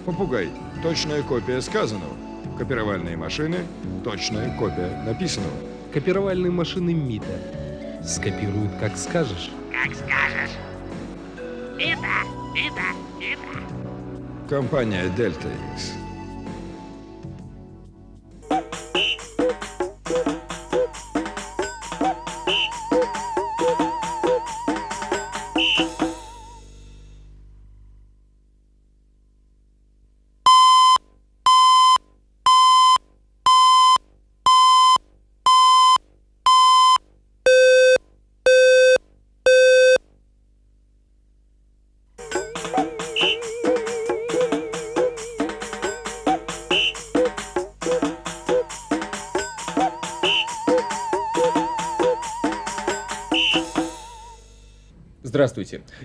Попугай. Точная копия сказанного. Копировальные машины. Точная копия написанного. Копировальные машины МИТа скопируют, как скажешь. Как скажешь. Ида, Ида, Ида. Компания Дельта X.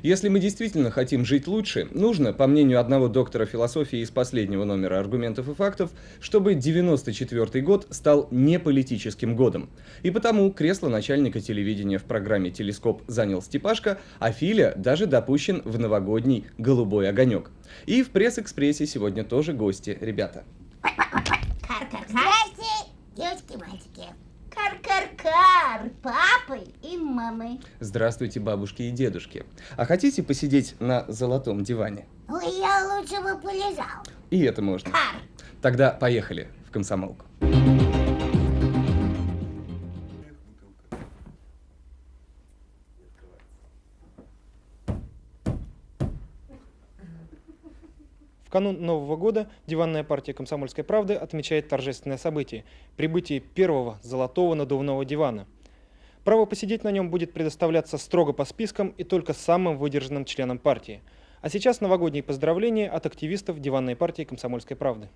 Если мы действительно хотим жить лучше, нужно, по мнению одного доктора философии из последнего номера «Аргументов и фактов», чтобы 94 год стал неполитическим годом. И потому кресло начальника телевидения в программе «Телескоп» занял Степашка, а Филя даже допущен в новогодний «Голубой огонек». И в пресс-экспрессе сегодня тоже гости, ребята. Здрасте, девочки и мальчики. Кар-кар-кар, папы и мамы. Здравствуйте, бабушки и дедушки. А хотите посидеть на золотом диване? Ой, я лучше бы полежал. И это можно. Тогда поехали в комсомолку. В канун Нового года диванная партия «Комсомольской правды» отмечает торжественное событие – прибытие первого золотого надувного дивана. Право посидеть на нем будет предоставляться строго по спискам и только самым выдержанным членам партии. А сейчас новогодние поздравления от активистов диванной партии «Комсомольской правды».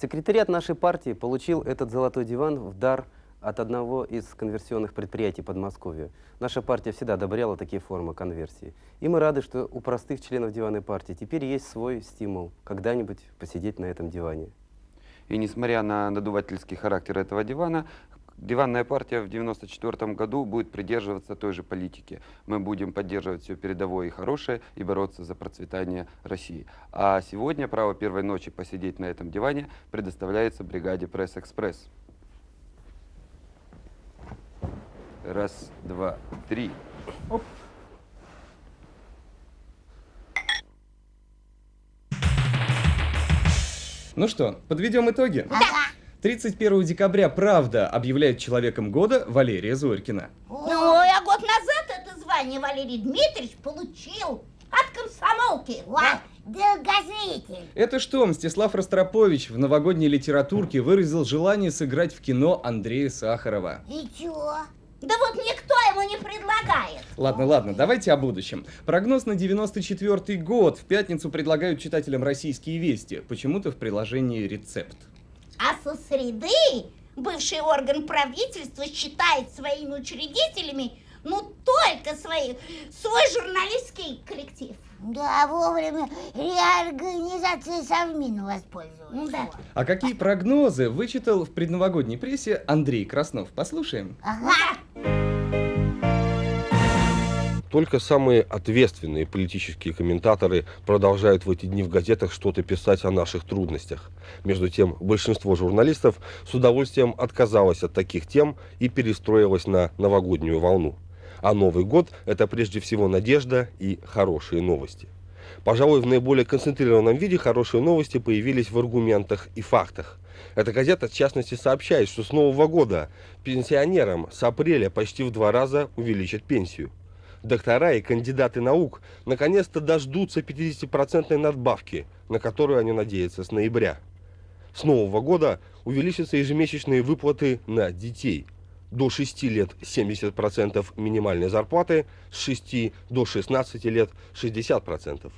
Секретариат нашей партии получил этот золотой диван в дар от одного из конверсионных предприятий Подмосковья. Наша партия всегда одобряла такие формы конверсии. И мы рады, что у простых членов диванной партии теперь есть свой стимул когда-нибудь посидеть на этом диване. И несмотря на надувательский характер этого дивана, диванная партия в 1994 году будет придерживаться той же политики. Мы будем поддерживать все передовое и хорошее и бороться за процветание России. А сегодня право первой ночи посидеть на этом диване предоставляется бригаде «Пресс-экспресс». Раз, два, три. Оп. Ну что, подведем итоги? 31 декабря «Правда» объявляет человеком года Валерия Зорькина. Ну, а год назад это звание Валерий Дмитриевич получил от комсомолки. Ва, долгожитель. Это что, Мстислав Ростропович в новогодней литературке выразил желание сыграть в кино Андрея Сахарова. И чё? Да вот никто ему не предлагает. Ладно, ладно, давайте о будущем. Прогноз на 94 год. В пятницу предлагают читателям российские вести. Почему-то в приложении «Рецепт». А со среды бывший орган правительства считает своими учредителями ну только свои, свой журналистский коллектив. Да, вовремя реорганизации Совмина воспользовался. Да. А какие прогнозы вычитал в предновогодней прессе Андрей Краснов? Послушаем. Ага. Только самые ответственные политические комментаторы продолжают в эти дни в газетах что-то писать о наших трудностях. Между тем, большинство журналистов с удовольствием отказалось от таких тем и перестроилось на новогоднюю волну. А Новый год – это прежде всего надежда и хорошие новости. Пожалуй, в наиболее концентрированном виде хорошие новости появились в аргументах и фактах. Эта газета, в частности, сообщает, что с Нового года пенсионерам с апреля почти в два раза увеличат пенсию доктора и кандидаты наук наконец-то дождутся 50% надбавки, на которую они надеются с ноября. С нового года увеличатся ежемесячные выплаты на детей. До 6 лет 70% минимальной зарплаты, с 6 до 16 лет 60%.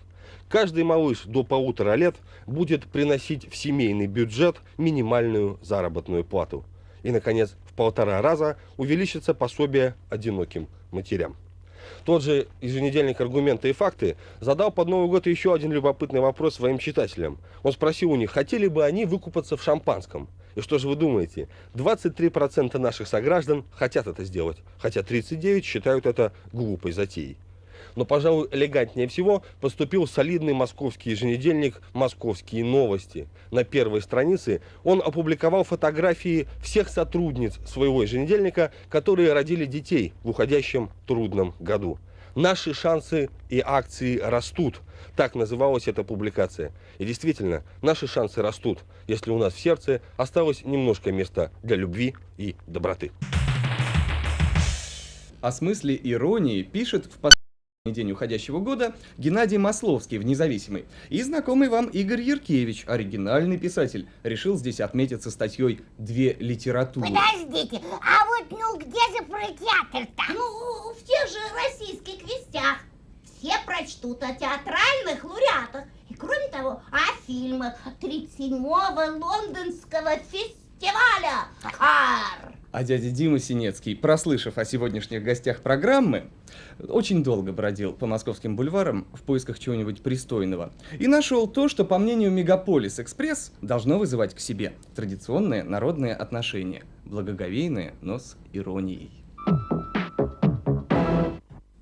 Каждый малыш до полутора лет будет приносить в семейный бюджет минимальную заработную плату. И, наконец, в полтора раза увеличится пособие одиноким матерям. Тот же еженедельник «Аргументы и факты» задал под Новый год еще один любопытный вопрос своим читателям. Он спросил у них, хотели бы они выкупаться в шампанском. И что же вы думаете? 23% наших сограждан хотят это сделать, хотя 39% считают это глупой затеей. Но, пожалуй, элегантнее всего поступил солидный московский еженедельник «Московские новости». На первой странице он опубликовал фотографии всех сотрудниц своего еженедельника, которые родили детей в уходящем трудном году. Наши шансы и акции растут. Так называлась эта публикация. И действительно, наши шансы растут, если у нас в сердце осталось немножко места для любви и доброты. О смысле иронии пишет в последнем день уходящего года Геннадий Масловский в «Независимый» и знакомый вам Игорь Яркевич, оригинальный писатель, решил здесь отметиться статьей «Две литературы». Подождите, а вот ну где же про театр-то? Ну, в тех же российских вестях. все прочтут о театральных лауреатах. И кроме того, о фильмах 37-го лондонского фестиваля «Кар». А дядя Дима Синецкий, прослышав о сегодняшних гостях программы, очень долго бродил по московским бульварам в поисках чего-нибудь пристойного и нашел то, что, по мнению Мегаполис Экспресс, должно вызывать к себе традиционное народное отношение, благоговейное, но с иронией.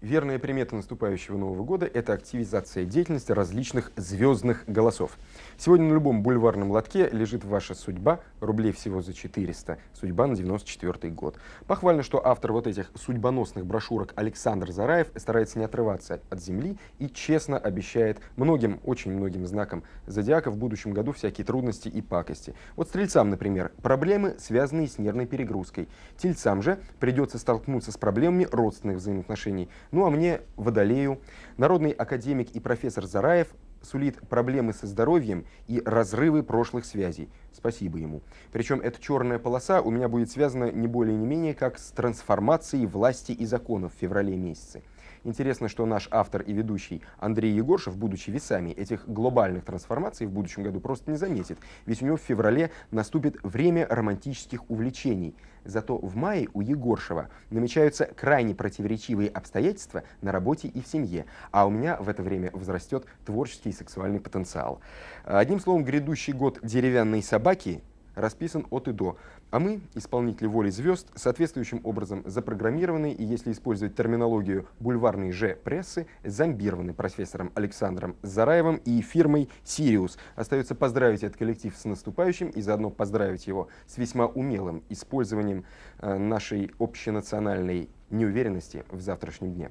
Верная примета наступающего Нового года – это активизация деятельности различных звездных голосов. Сегодня на любом бульварном лотке лежит ваша судьба, рублей всего за 400, судьба на 94 год. Похвально, что автор вот этих судьбоносных брошюрок Александр Зараев старается не отрываться от земли и честно обещает многим, очень многим знакам зодиака в будущем году всякие трудности и пакости. Вот стрельцам, например, проблемы, связанные с нервной перегрузкой. Тельцам же придется столкнуться с проблемами родственных взаимоотношений. Ну а мне, Водолею, народный академик и профессор Зараев сулит проблемы со здоровьем и разрывы прошлых связей. Спасибо ему. Причем эта черная полоса у меня будет связана не более не менее как с трансформацией власти и законов в феврале месяце. Интересно, что наш автор и ведущий Андрей Егоршев, будучи весами этих глобальных трансформаций в будущем году, просто не заметит. Ведь у него в феврале наступит время романтических увлечений. Зато в мае у Егоршева намечаются крайне противоречивые обстоятельства на работе и в семье, а у меня в это время возрастет творческий и сексуальный потенциал. Одним словом, грядущий год деревянной собаки расписан от и до. А мы, исполнители воли звезд, соответствующим образом запрограммированы и, если использовать терминологию бульварной же прессы, зомбированы профессором Александром Зараевым и фирмой «Сириус». Остается поздравить этот коллектив с наступающим и заодно поздравить его с весьма умелым использованием э, нашей общенациональной неуверенности в завтрашнем дне.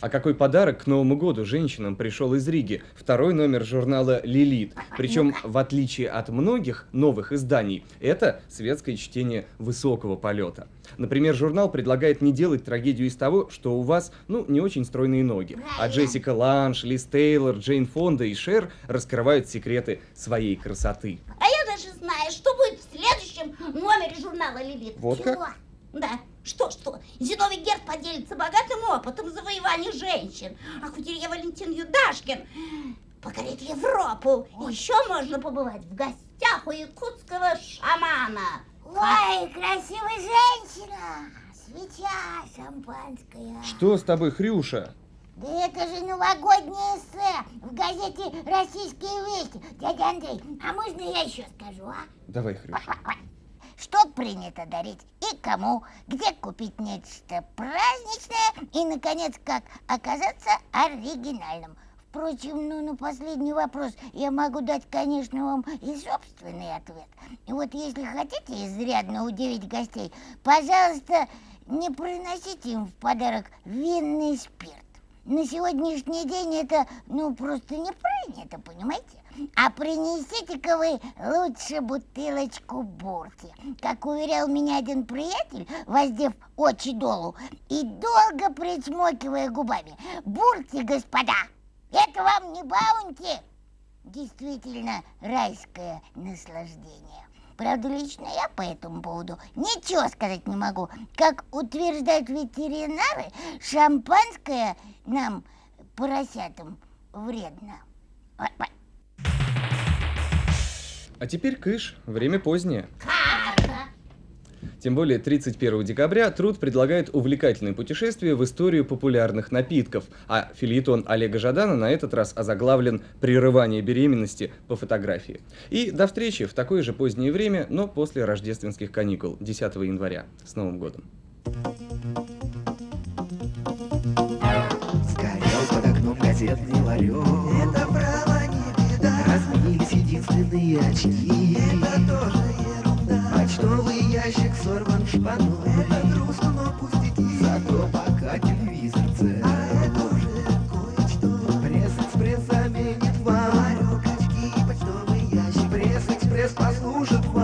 А какой подарок к Новому году женщинам пришел из Риги? Второй номер журнала «Лилит». Причем, в отличие от многих новых изданий, это светское чтение высокого полета. Например, журнал предлагает не делать трагедию из того, что у вас, ну, не очень стройные ноги. А Джессика Ланш, Лиз Тейлор, Джейн Фонда и Шер раскрывают секреты своей красоты. А я даже знаю, что будет в следующем номере журнала «Лилит». Вот как? Да. Что-что? Зиновий Герд поделится богатым опытом завоевания женщин. А Кутерье Валентин Юдашкин покорит Европу. Еще можно побывать в гостях у якутского шамана. Ой, красивая женщина! Свеча шампанская. Что с тобой, Хрюша? Да это же новогоднее эссе в газете «Российские вести». Дядя Андрей, а можно я еще скажу, а? Давай, Хрюша. Что принято дарить и кому, где купить нечто праздничное и, наконец, как оказаться оригинальным. Впрочем, ну, на последний вопрос я могу дать, конечно, вам и собственный ответ. И вот если хотите изрядно удивить гостей, пожалуйста, не приносите им в подарок винный спирт. На сегодняшний день это, ну, просто не принято, понимаете? А принесите-ка вы лучше бутылочку бурки. Как уверял меня один приятель, воздев очи долу и долго причмокивая губами. Бурки, господа, это вам не баунти. Действительно райское наслаждение. Правда, лично я по этому поводу ничего сказать не могу. Как утверждают ветеринары, шампанское нам, поросятам, вредно. А теперь кыш, время позднее. Тем более 31 декабря труд предлагает увлекательное путешествие в историю популярных напитков, а филитон Олега Жадана на этот раз озаглавлен «Прерывание беременности по фотографии». И до встречи в такое же позднее время, но после рождественских каникул, 10 января. С Новым годом! Сгорел под окном газетный ларек Это право Разбились единственные очки. Это тоже ерунда. Почтовый ящик сорван шпаной. Это грустно, но пустяки Зато пока телевизор цел А это уже кое-что. Пресс-экспресс заменит вам. Ларек, очки, почтовый ящик. Пресс-экспресс послужит вам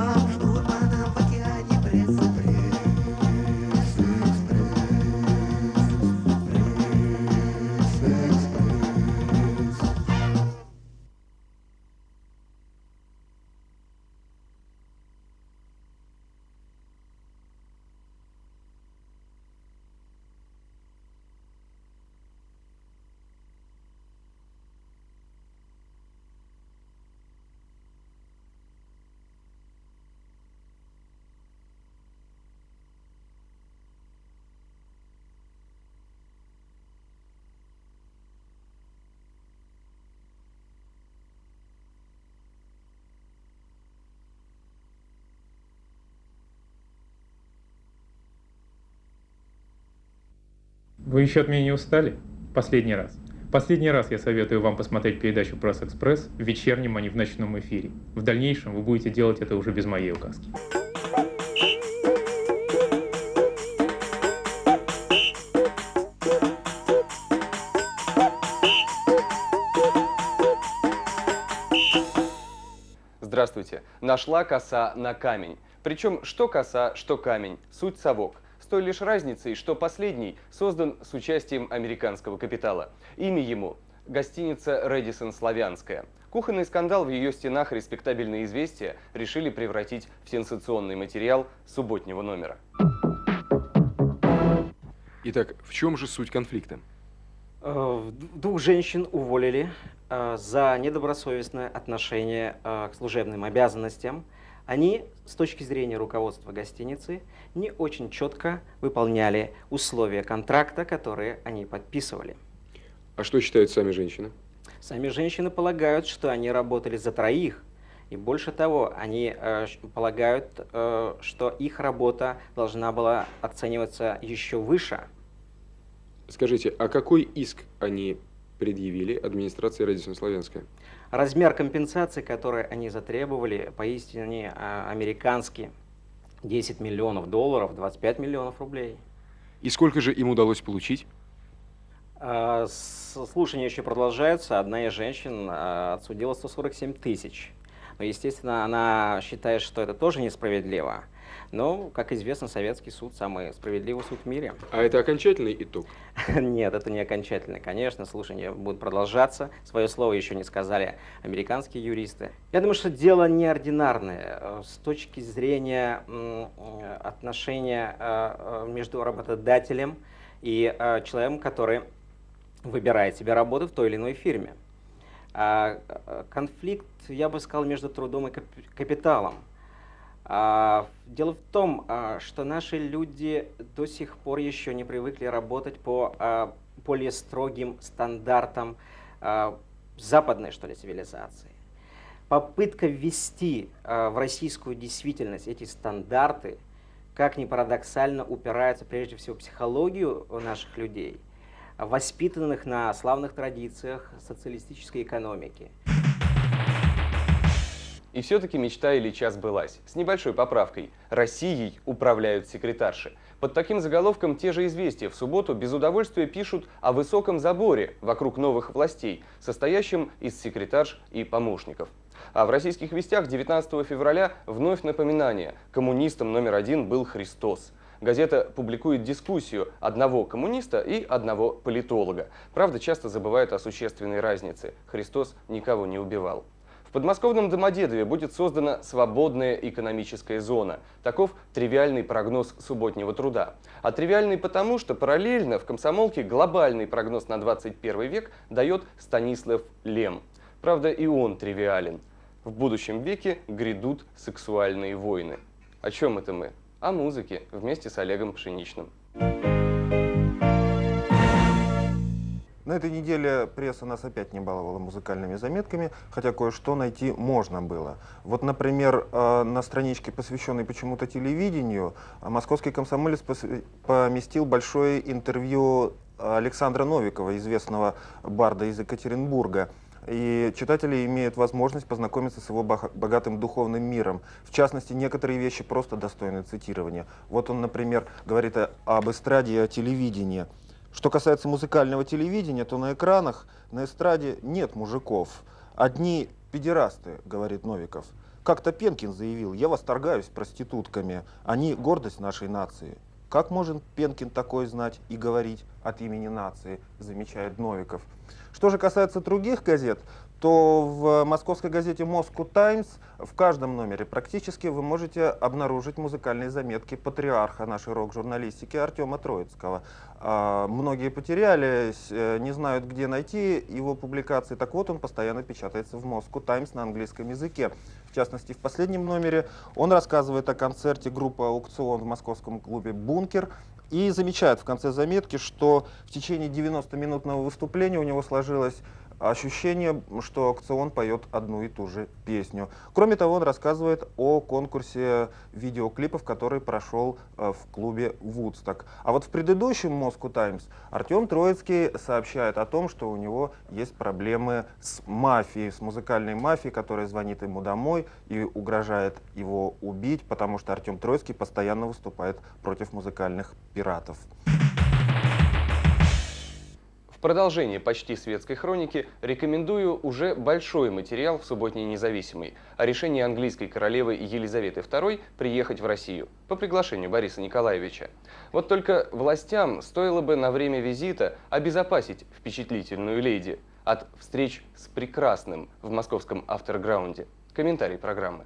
Вы еще от меня не устали? Последний раз. Последний раз я советую вам посмотреть передачу «Пресс-экспресс» в вечернем, а не в ночном эфире. В дальнейшем вы будете делать это уже без моей указки. Здравствуйте. Нашла коса на камень. Причем что коса, что камень. Суть совок. Той лишь разницей, что последний создан с участием американского капитала. Имя ему – гостиница «Рэдисон Славянская». Кухонный скандал в ее стенах респектабельные известия решили превратить в сенсационный материал субботнего номера. Итак, в чем же суть конфликта? Э, Двух женщин уволили э, за недобросовестное отношение э, к служебным обязанностям. Они, с точки зрения руководства гостиницы, не очень четко выполняли условия контракта, которые они подписывали. А что считают сами женщины? Сами женщины полагают, что они работали за троих. И больше того, они э, полагают, э, что их работа должна была оцениваться еще выше. Скажите, а какой иск они предъявили администрации Радисон Славянская? Размер компенсации, который они затребовали, поистине а, американский. 10 миллионов долларов, 25 миллионов рублей. И сколько же им удалось получить? А, Слушания еще продолжаются. Одна из женщин а, отсудила 147 тысяч. Но, естественно, она считает, что это тоже несправедливо. Но, как известно, советский суд самый справедливый суд в мире. А это окончательный итог? Нет, это не окончательно. Конечно, слушания будут продолжаться. Свое слово еще не сказали американские юристы. Я думаю, что дело неординарное э, с точки зрения э, отношения э, между работодателем и человеком, который выбирает себе работу в той или иной фирме. А, Конфликт, я бы сказал, между трудом и кап- капиталом. А, Дело в том, а, что наши люди до сих пор еще не привыкли работать по а, более строгим стандартам а, западной, что ли, цивилизации. Попытка ввести а, в российскую действительность эти стандарты, как ни парадоксально, упирается прежде всего в психологию наших людей, воспитанных на славных традициях социалистической экономики. И все-таки мечта Ильича сбылась. С небольшой поправкой. Россией управляют секретарши. Под таким заголовком те же известия в субботу без удовольствия пишут о высоком заборе вокруг новых властей, состоящем из секретарш и помощников. А в российских вестях 19 февраля вновь напоминание. Коммунистом номер один был Христос. Газета публикует дискуссию одного коммуниста и одного политолога. Правда, часто забывает о существенной разнице. Христос никого не убивал. Подмосковном Домодедове будет создана свободная экономическая зона. Таков тривиальный прогноз субботнего труда. А тривиальный потому, что параллельно в комсомолке глобальный прогноз на 21 век дает Станислав Лем. Правда, и он тривиален. В будущем веке грядут сексуальные войны. О чем это мы? О музыке вместе с Олегом Пшеничным. На этой неделе пресса нас опять не баловала музыкальными заметками, хотя кое-что найти можно было. Вот, например, э, на страничке, посвященной почему-то телевидению, э, московский комсомолец поместил большое интервью Александра Новикова, известного барда из Екатеринбурга. И читатели имеют возможность познакомиться с его богатым духовным миром. В частности, некоторые вещи просто достойны цитирования. Вот он, например, говорит об эстраде и о телевидении. Что касается музыкального телевидения, то на экранах, на эстраде нет мужиков. Одни педерасты, говорит Новиков. Как-то Пенкин заявил, я восторгаюсь проститутками, они гордость нашей нации. Как может Пенкин такое знать и говорить от имени нации, замечает Новиков. Что же касается других газет, то в московской газете Moscow Times в каждом номере практически вы можете обнаружить музыкальные заметки патриарха нашей рок-журналистики Артема Троицкого. А, Многие потерялись, э, не знают, где найти его публикации. Так вот, он постоянно печатается в Moscow Times на английском языке. В частности, в последнем номере он рассказывает о концерте группы «Аукцион» в московском клубе «Бункер», и замечает в конце заметки, что в течение 90-минутного выступления у него сложилось ощущение, что аукцион поет одну и ту же песню. Кроме того, он рассказывает о конкурсе видеоклипов, который прошел э, в клубе Вудсток. А вот в предыдущем Moscow Times Артем Троицкий сообщает о том, что у него есть проблемы с мафией, с музыкальной мафией, которая звонит ему домой и угрожает его убить, потому что Артем Троицкий постоянно выступает против музыкальных пиратов. Продолжение почти светской хроники рекомендую уже большой материал в «Субботней независимой» о решении английской королевы Елизаветы II приехать в Россию по приглашению Бориса Николаевича. Вот только властям стоило бы на время визита обезопасить впечатлительную леди от встреч с прекрасным в московском автограунде. Комментарий программы.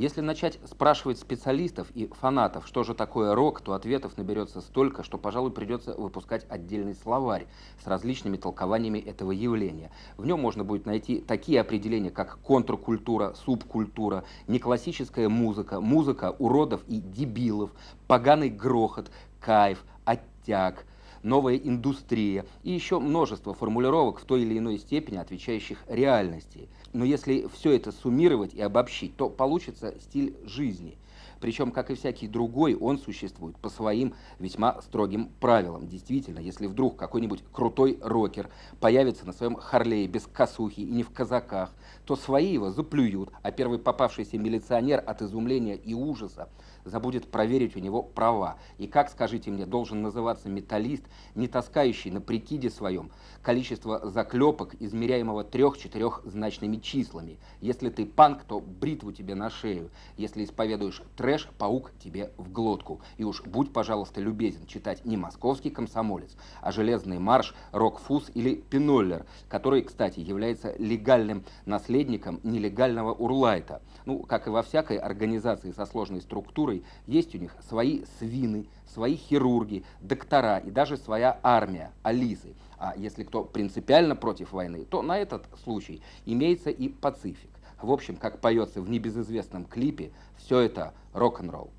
Если начать спрашивать специалистов и фанатов, что же такое рок, то ответов наберется столько, что, пожалуй, придется выпускать отдельный словарь с различными толкованиями этого явления. В нем можно будет найти такие определения, как контркультура, субкультура, неклассическая музыка, музыка уродов и дебилов, поганый грохот, кайф, оттяг, новая индустрия и еще множество формулировок в той или иной степени отвечающих реальности – но если все это суммировать и обобщить, то получится стиль жизни. Причем, как и всякий другой, он существует по своим весьма строгим правилам. Действительно, если вдруг какой-нибудь крутой рокер появится на своем Харлее без косухи и не в казаках, то свои его заплюют, а первый попавшийся милиционер от изумления и ужаса забудет проверить у него права. И как, скажите мне, должен называться металлист, не таскающий на прикиде своем количество заклепок, измеряемого трех-четырехзначными числами. Если ты панк, то бритву тебе на шею. Если исповедуешь трэш, паук тебе в глотку. И уж будь, пожалуйста, любезен читать не московский комсомолец, а железный марш, рок-фуз или пиноллер, который, кстати, является легальным наследником нелегального урлайта. Ну, как и во всякой организации со сложной структурой, есть у них свои свины, свои хирурги, доктора и даже своя армия, алисы. А если кто принципиально против войны, то на этот случай имеется и пацифик. В общем, как поется в небезызвестном клипе, все это рок-н-ролл.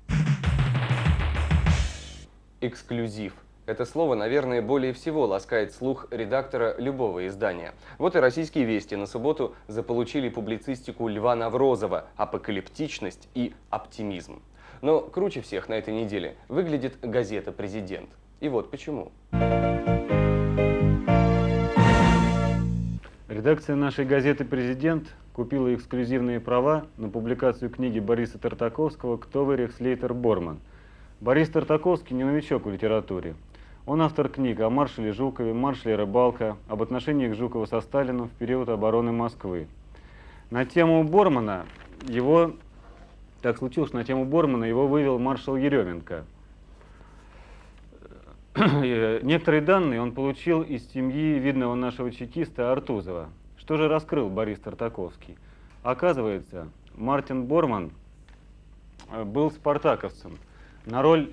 Эксклюзив. Это слово, наверное, более всего ласкает слух редактора любого издания. Вот и российские вести на субботу заполучили публицистику Льва Наврозова «Апокалиптичность и оптимизм». Но круче всех на этой неделе выглядит газета «Президент». И вот почему. Редакция нашей газеты «Президент» купила эксклюзивные права на публикацию книги Бориса Тартаковского «Кто вы, Рехслейтер Борман». Борис Тартаковский не новичок в литературе. Он автор книг о маршале Жукове, маршале Рыбалка, об отношениях Жукова со Сталином в период обороны Москвы. На тему Бормана его, так случилось, на тему Бормана его вывел маршал Еременко. Некоторые данные он получил из семьи видного нашего чекиста Артузова. Что же раскрыл Борис Тартаковский? Оказывается, Мартин Борман э, был спартаковцем. На роль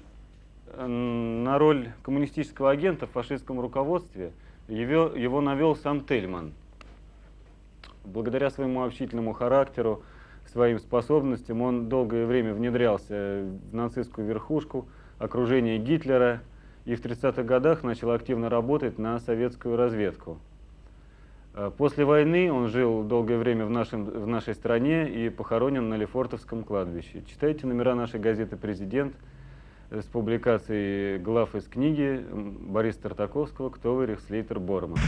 на роль коммунистического агента в фашистском руководстве его, его навел сам Тельман. Благодаря своему общительному характеру, своим способностям он долгое время внедрялся в нацистскую верхушку, окружение Гитлера и в 30-х годах начал активно работать на советскую разведку. Э, после войны он жил долгое время в, нашем, в нашей стране и похоронен на Лефортовском кладбище. Читайте номера нашей газеты «Президент», с публикацией глав из книги Бориса Тартаковского «Кто вы, Рехслейтер Борман».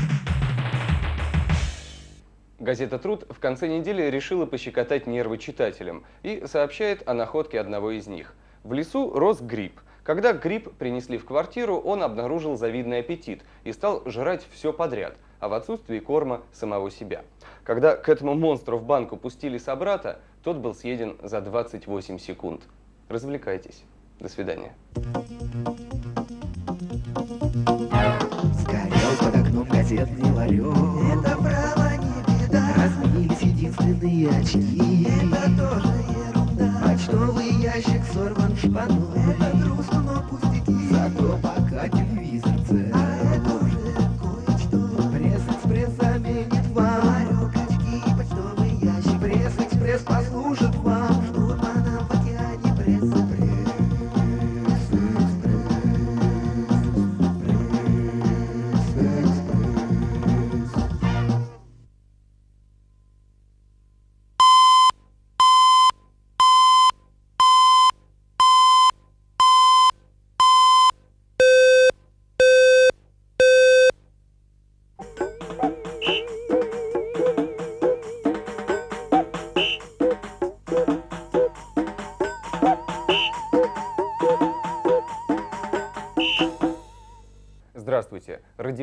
Газета «Труд» в конце недели решила пощекотать нервы читателям и сообщает о находке одного из них. В лесу рос гриб. Когда гриб принесли в квартиру, он обнаружил завидный аппетит и стал жрать все подряд, а в отсутствии корма самого себя. Когда к этому монстру в банку пустили собрата, тот был съеден за 28 секунд. Развлекайтесь. До свидания. Сгорел под окном газетный ларек. Это беда. Разбились единственные очки. Это тоже ерунда. Почтовый ящик сорван шпаной. Это грустно, но пустяки. Зато пока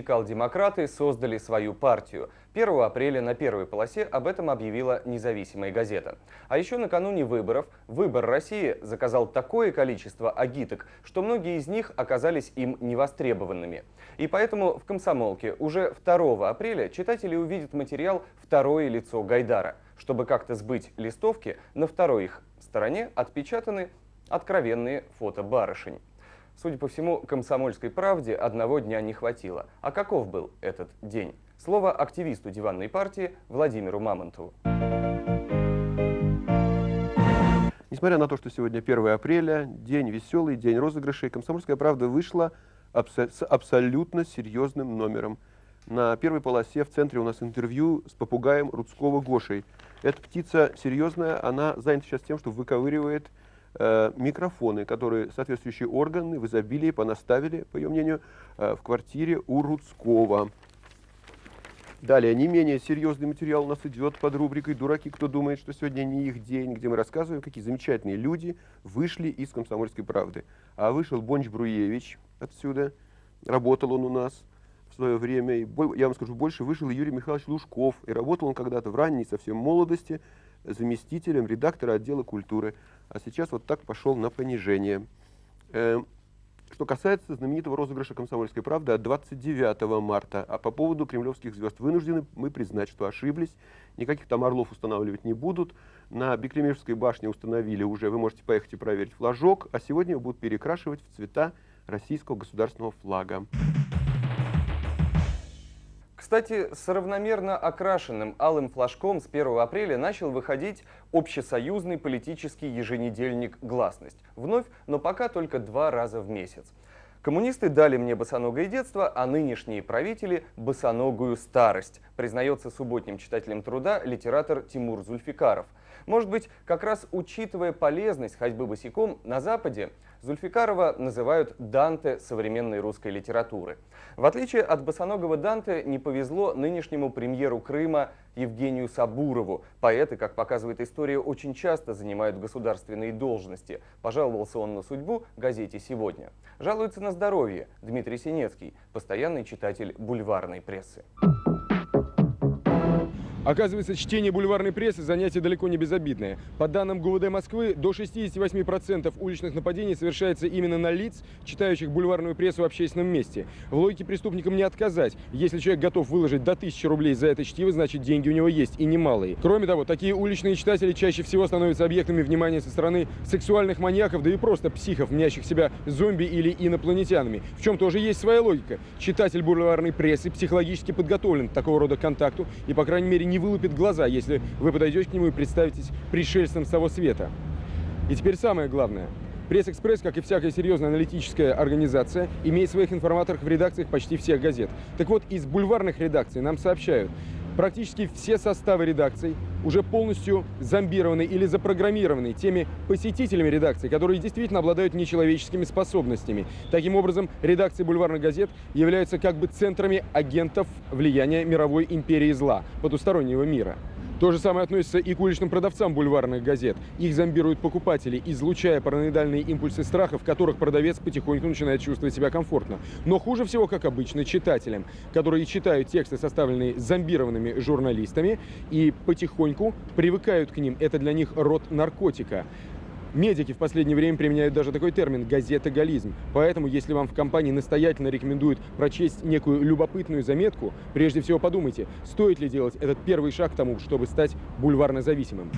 Радикал-демократы создали свою партию. 1 апреля на первой полосе об этом объявила независимая газета. А еще накануне выборов «Выбор России» заказал такое количество агиток, что многие из них оказались им невостребованными. И поэтому в «Комсомолке» уже 2 апреля читатели увидят материал «Второе лицо Гайдара». Чтобы как-то сбыть листовки, на второй их стороне отпечатаны откровенные фото барышень. Судя по всему, комсомольской правде одного дня не хватило. А каков был этот день? Слово активисту диванной партии Владимиру Мамонтову. Несмотря на то, что сегодня 1 апреля, день веселый, день розыгрышей, «Комсомольская правда» вышла абсо с абсолютно серьезным номером. На первой полосе в центре у нас интервью с попугаем Рудского Гошей. Эта птица серьезная, она занята сейчас тем, что выковыривает микрофоны, которые соответствующие органы в изобилии понаставили, по ее мнению, э, в квартире у Руцкого. Далее, не менее серьезный материал у нас идет под рубрикой «Дураки, кто думает, что сегодня не их день», где мы рассказываем, какие замечательные люди вышли из «Комсомольской правды». А вышел Бонч Бруевич отсюда, работал он у нас в свое время, и, я вам скажу больше, вышел Юрий Михайлович Лужков, и работал он когда-то в ранней совсем молодости заместителем редактора отдела культуры а сейчас вот так пошел на понижение. Э, что касается знаменитого розыгрыша «Комсомольской правды» от 29 марта, а по поводу кремлевских звезд вынуждены мы признать, что ошиблись, никаких там орлов устанавливать не будут. На Беклемежской башне установили уже, вы можете поехать и проверить флажок, а сегодня его будут перекрашивать в цвета российского государственного флага. Кстати, с равномерно окрашенным алым флажком с 1 апреля начал выходить общесоюзный политический еженедельник «Гласность». Вновь, но пока только два раза в месяц. Коммунисты дали мне босоногое детство, а нынешние правители – босоногую старость, признается субботним читателем труда литератор Тимур Зульфикаров. Может быть, как раз учитывая полезность ходьбы босиком, на Западе Зульфикарова называют Данте современной русской литературы. В отличие от босоногого Данте, не повезло нынешнему премьеру Крыма Евгению Сабурову. Поэты, как показывает история, очень часто занимают государственные должности. Пожаловался он на судьбу газете «Сегодня». Жалуется на здоровье Дмитрий Синецкий, постоянный читатель бульварной прессы. Оказывается, чтение бульварной прессы – занятие далеко не безобидное. По данным ГУВД Москвы, до 68% уличных нападений совершается именно на лиц, читающих бульварную прессу в общественном месте. В логике преступникам не отказать. Если человек готов выложить до 1000 рублей за это чтиво, значит деньги у него есть, и немалые. Кроме того, такие уличные читатели чаще всего становятся объектами внимания со стороны сексуальных маньяков, да и просто психов, мнящих себя зомби или инопланетянами. В чем тоже есть своя логика. Читатель бульварной прессы психологически подготовлен к такого рода контакту и, по крайней мере, не вылупит глаза, если вы подойдете к нему и представитесь пришельцем с того света. И теперь самое главное. Пресс-экспресс, как и всякая серьезная аналитическая организация, имеет своих информаторов в редакциях почти всех газет. Так вот, из бульварных редакций нам сообщают, практически все составы редакций уже полностью зомбированы или запрограммированы теми посетителями редакции, которые действительно обладают нечеловеческими способностями. Таким образом, редакции бульварных газет являются как бы центрами агентов влияния мировой империи зла, потустороннего мира. То же самое относится и к уличным продавцам бульварных газет. Их зомбируют покупатели, излучая параноидальные импульсы страха, в которых продавец потихоньку начинает чувствовать себя комфортно. Но хуже всего, как обычно, читателям, которые читают тексты, составленные зомбированными журналистами, и потихоньку привыкают к ним. Это для них род наркотика. Медики в последнее время применяют даже такой термин – газетоголизм. Поэтому, если вам в компании настоятельно рекомендуют прочесть некую любопытную заметку, прежде всего подумайте, стоит ли делать этот первый шаг к тому, чтобы стать бульварно зависимым.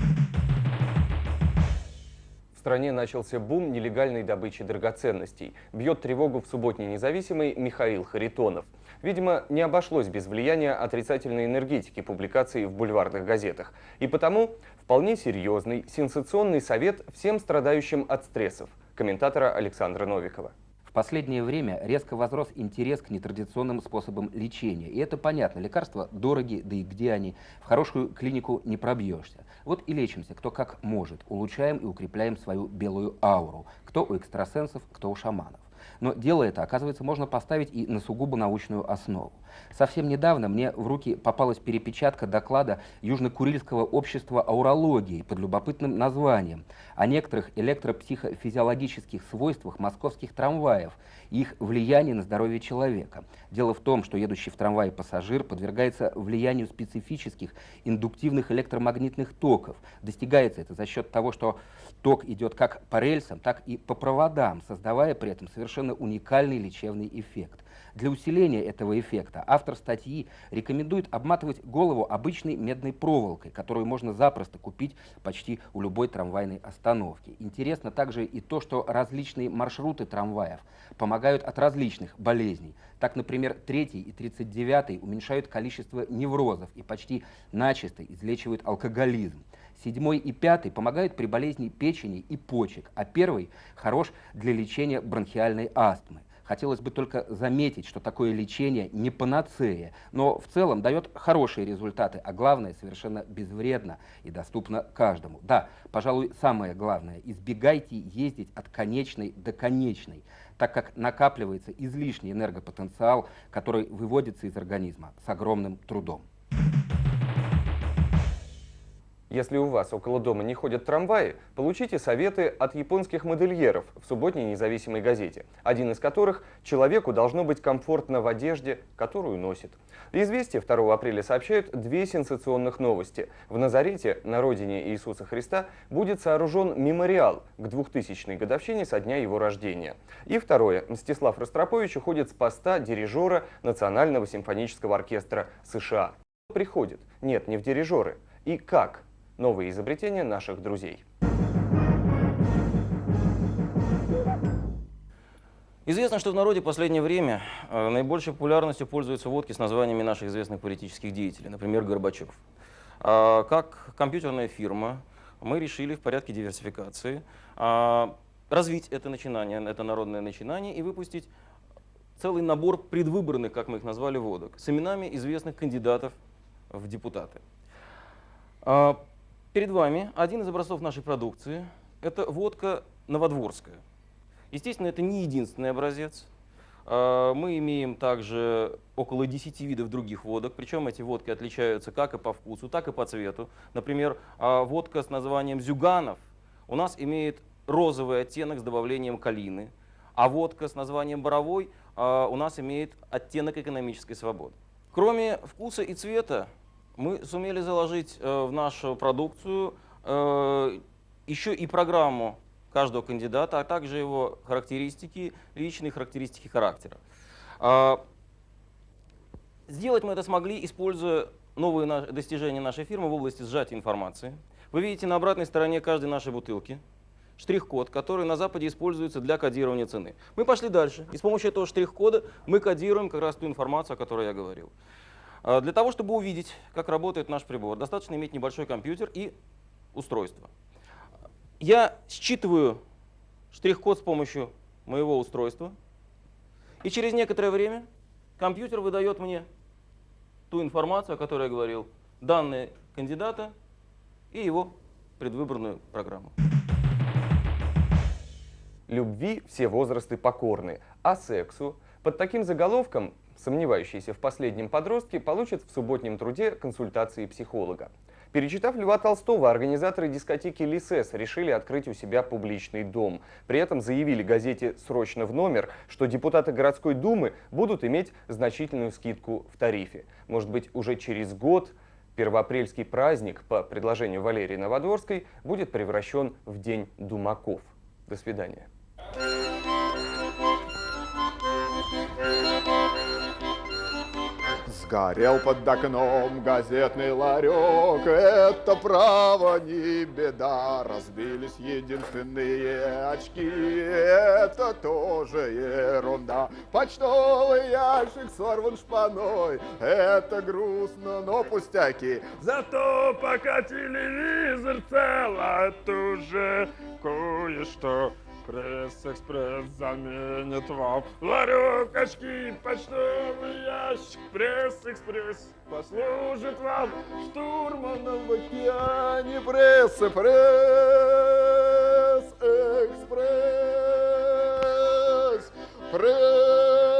В стране начался бум нелегальной добычи драгоценностей. Бьет тревогу в субботней независимый Михаил Харитонов. Видимо, не обошлось без влияния отрицательной энергетики публикаций в бульварных газетах. И потому Вполне серьезный, сенсационный совет всем страдающим от стрессов. Комментатора Александра Новикова. В последнее время резко возрос интерес к нетрадиционным способам лечения. И это понятно. Лекарства дороги, да и где они? В хорошую клинику не пробьешься. Вот и лечимся, кто как может. Улучшаем и укрепляем свою белую ауру. Кто у экстрасенсов, кто у шаманов. Но дело это, оказывается, можно поставить и на сугубо научную основу. Совсем недавно мне в руки попалась перепечатка доклада Южно-Курильского общества аурологии под любопытным названием о некоторых электропсихофизиологических свойствах московских трамваев и их влиянии на здоровье человека. Дело в том, что едущий в трамвае пассажир подвергается влиянию специфических индуктивных электромагнитных токов. Достигается это за счет того, что ток идет как по рельсам, так и по проводам, создавая при этом совершенно уникальный лечебный эффект. Для усиления этого эффекта автор статьи рекомендует обматывать голову обычной медной проволокой, которую можно запросто купить почти у любой трамвайной остановки. Интересно также и то, что различные маршруты трамваев помогают от различных болезней. Так, например, 3 и 39 уменьшают количество неврозов и почти начисто излечивают алкоголизм. Седьмой и пятый помогают при болезни печени и почек, а первый хорош для лечения бронхиальной астмы. Хотелось бы только заметить, что такое лечение не панацея, но в целом дает хорошие результаты, а главное, совершенно безвредно и доступно каждому. Да, пожалуй, самое главное, избегайте ездить от конечной до конечной, так как накапливается излишний энергопотенциал, который выводится из организма с огромным трудом. Если у вас около дома не ходят трамваи, получите советы от японских модельеров в субботней независимой газете, один из которых «Человеку должно быть комфортно в одежде, которую носит». Известия 2 апреля сообщают две сенсационных новости. В Назарете, на родине Иисуса Христа, будет сооружен мемориал к 2000-й годовщине со дня его рождения. И второе. Мстислав Ростропович уходит с поста дирижера Национального симфонического оркестра США. Приходит? Нет, не в дирижеры. И как? Новые изобретения наших друзей. Известно, что в народе в последнее время э, наибольшей популярностью пользуются водки с названиями наших известных политических деятелей, например, Горбачев. А, как компьютерная фирма мы решили в порядке диверсификации а, развить это начинание, это народное начинание и выпустить целый набор предвыборных, как мы их назвали, водок с именами известных кандидатов в депутаты. Перед вами один из образцов нашей продукции. Это водка новодворская. Естественно, это не единственный образец. А, мы имеем также около 10 видов других водок, причем эти водки отличаются как и по вкусу, так и по цвету. Например, а, водка с названием «Зюганов» у нас имеет розовый оттенок с добавлением калины, а водка с названием «Боровой» а, у нас имеет оттенок экономической свободы. Кроме вкуса и цвета, мы сумели заложить э, в нашу продукцию э, еще и программу каждого кандидата, а также его характеристики, личные характеристики характера. Э, сделать мы это смогли, используя новые достижения нашей фирмы в области сжатия информации. Вы видите на обратной стороне каждой нашей бутылки штрих-код, который на Западе используется для кодирования цены. Мы пошли дальше, и с помощью этого штрих-кода мы кодируем как раз ту информацию, о которой я говорил. А, для того, чтобы увидеть, как работает наш прибор, достаточно иметь небольшой компьютер и устройство. Я считываю штрих-код с помощью моего устройства, и через некоторое время компьютер выдает мне ту информацию, о которой я говорил, данные кандидата и его предвыборную программу. Любви все возрасты покорны, а сексу под таким заголовком Сомневающиеся в последнем подростке получат в субботнем труде консультации психолога. Перечитав Льва Толстого, организаторы дискотеки «Лисес» решили открыть у себя публичный дом. При этом заявили газете «Срочно в номер», что депутаты городской думы будут иметь значительную скидку в тарифе. Может быть, уже через год первоапрельский праздник по предложению Валерии Новодворской будет превращен в День думаков. До свидания. Сгорел под окном газетный ларек, это право не беда. Разбились единственные очки, это тоже ерунда. Почтовый ящик сорван шпаной, это грустно, но пустяки. Зато пока телевизор цел, это уже кое-что. Пресс-экспресс заменит вам ларек, очки, почтовый ящик. Пресс-экспресс послужит вам штурманом в океане. Пресс-экспресс, экспресс. Пред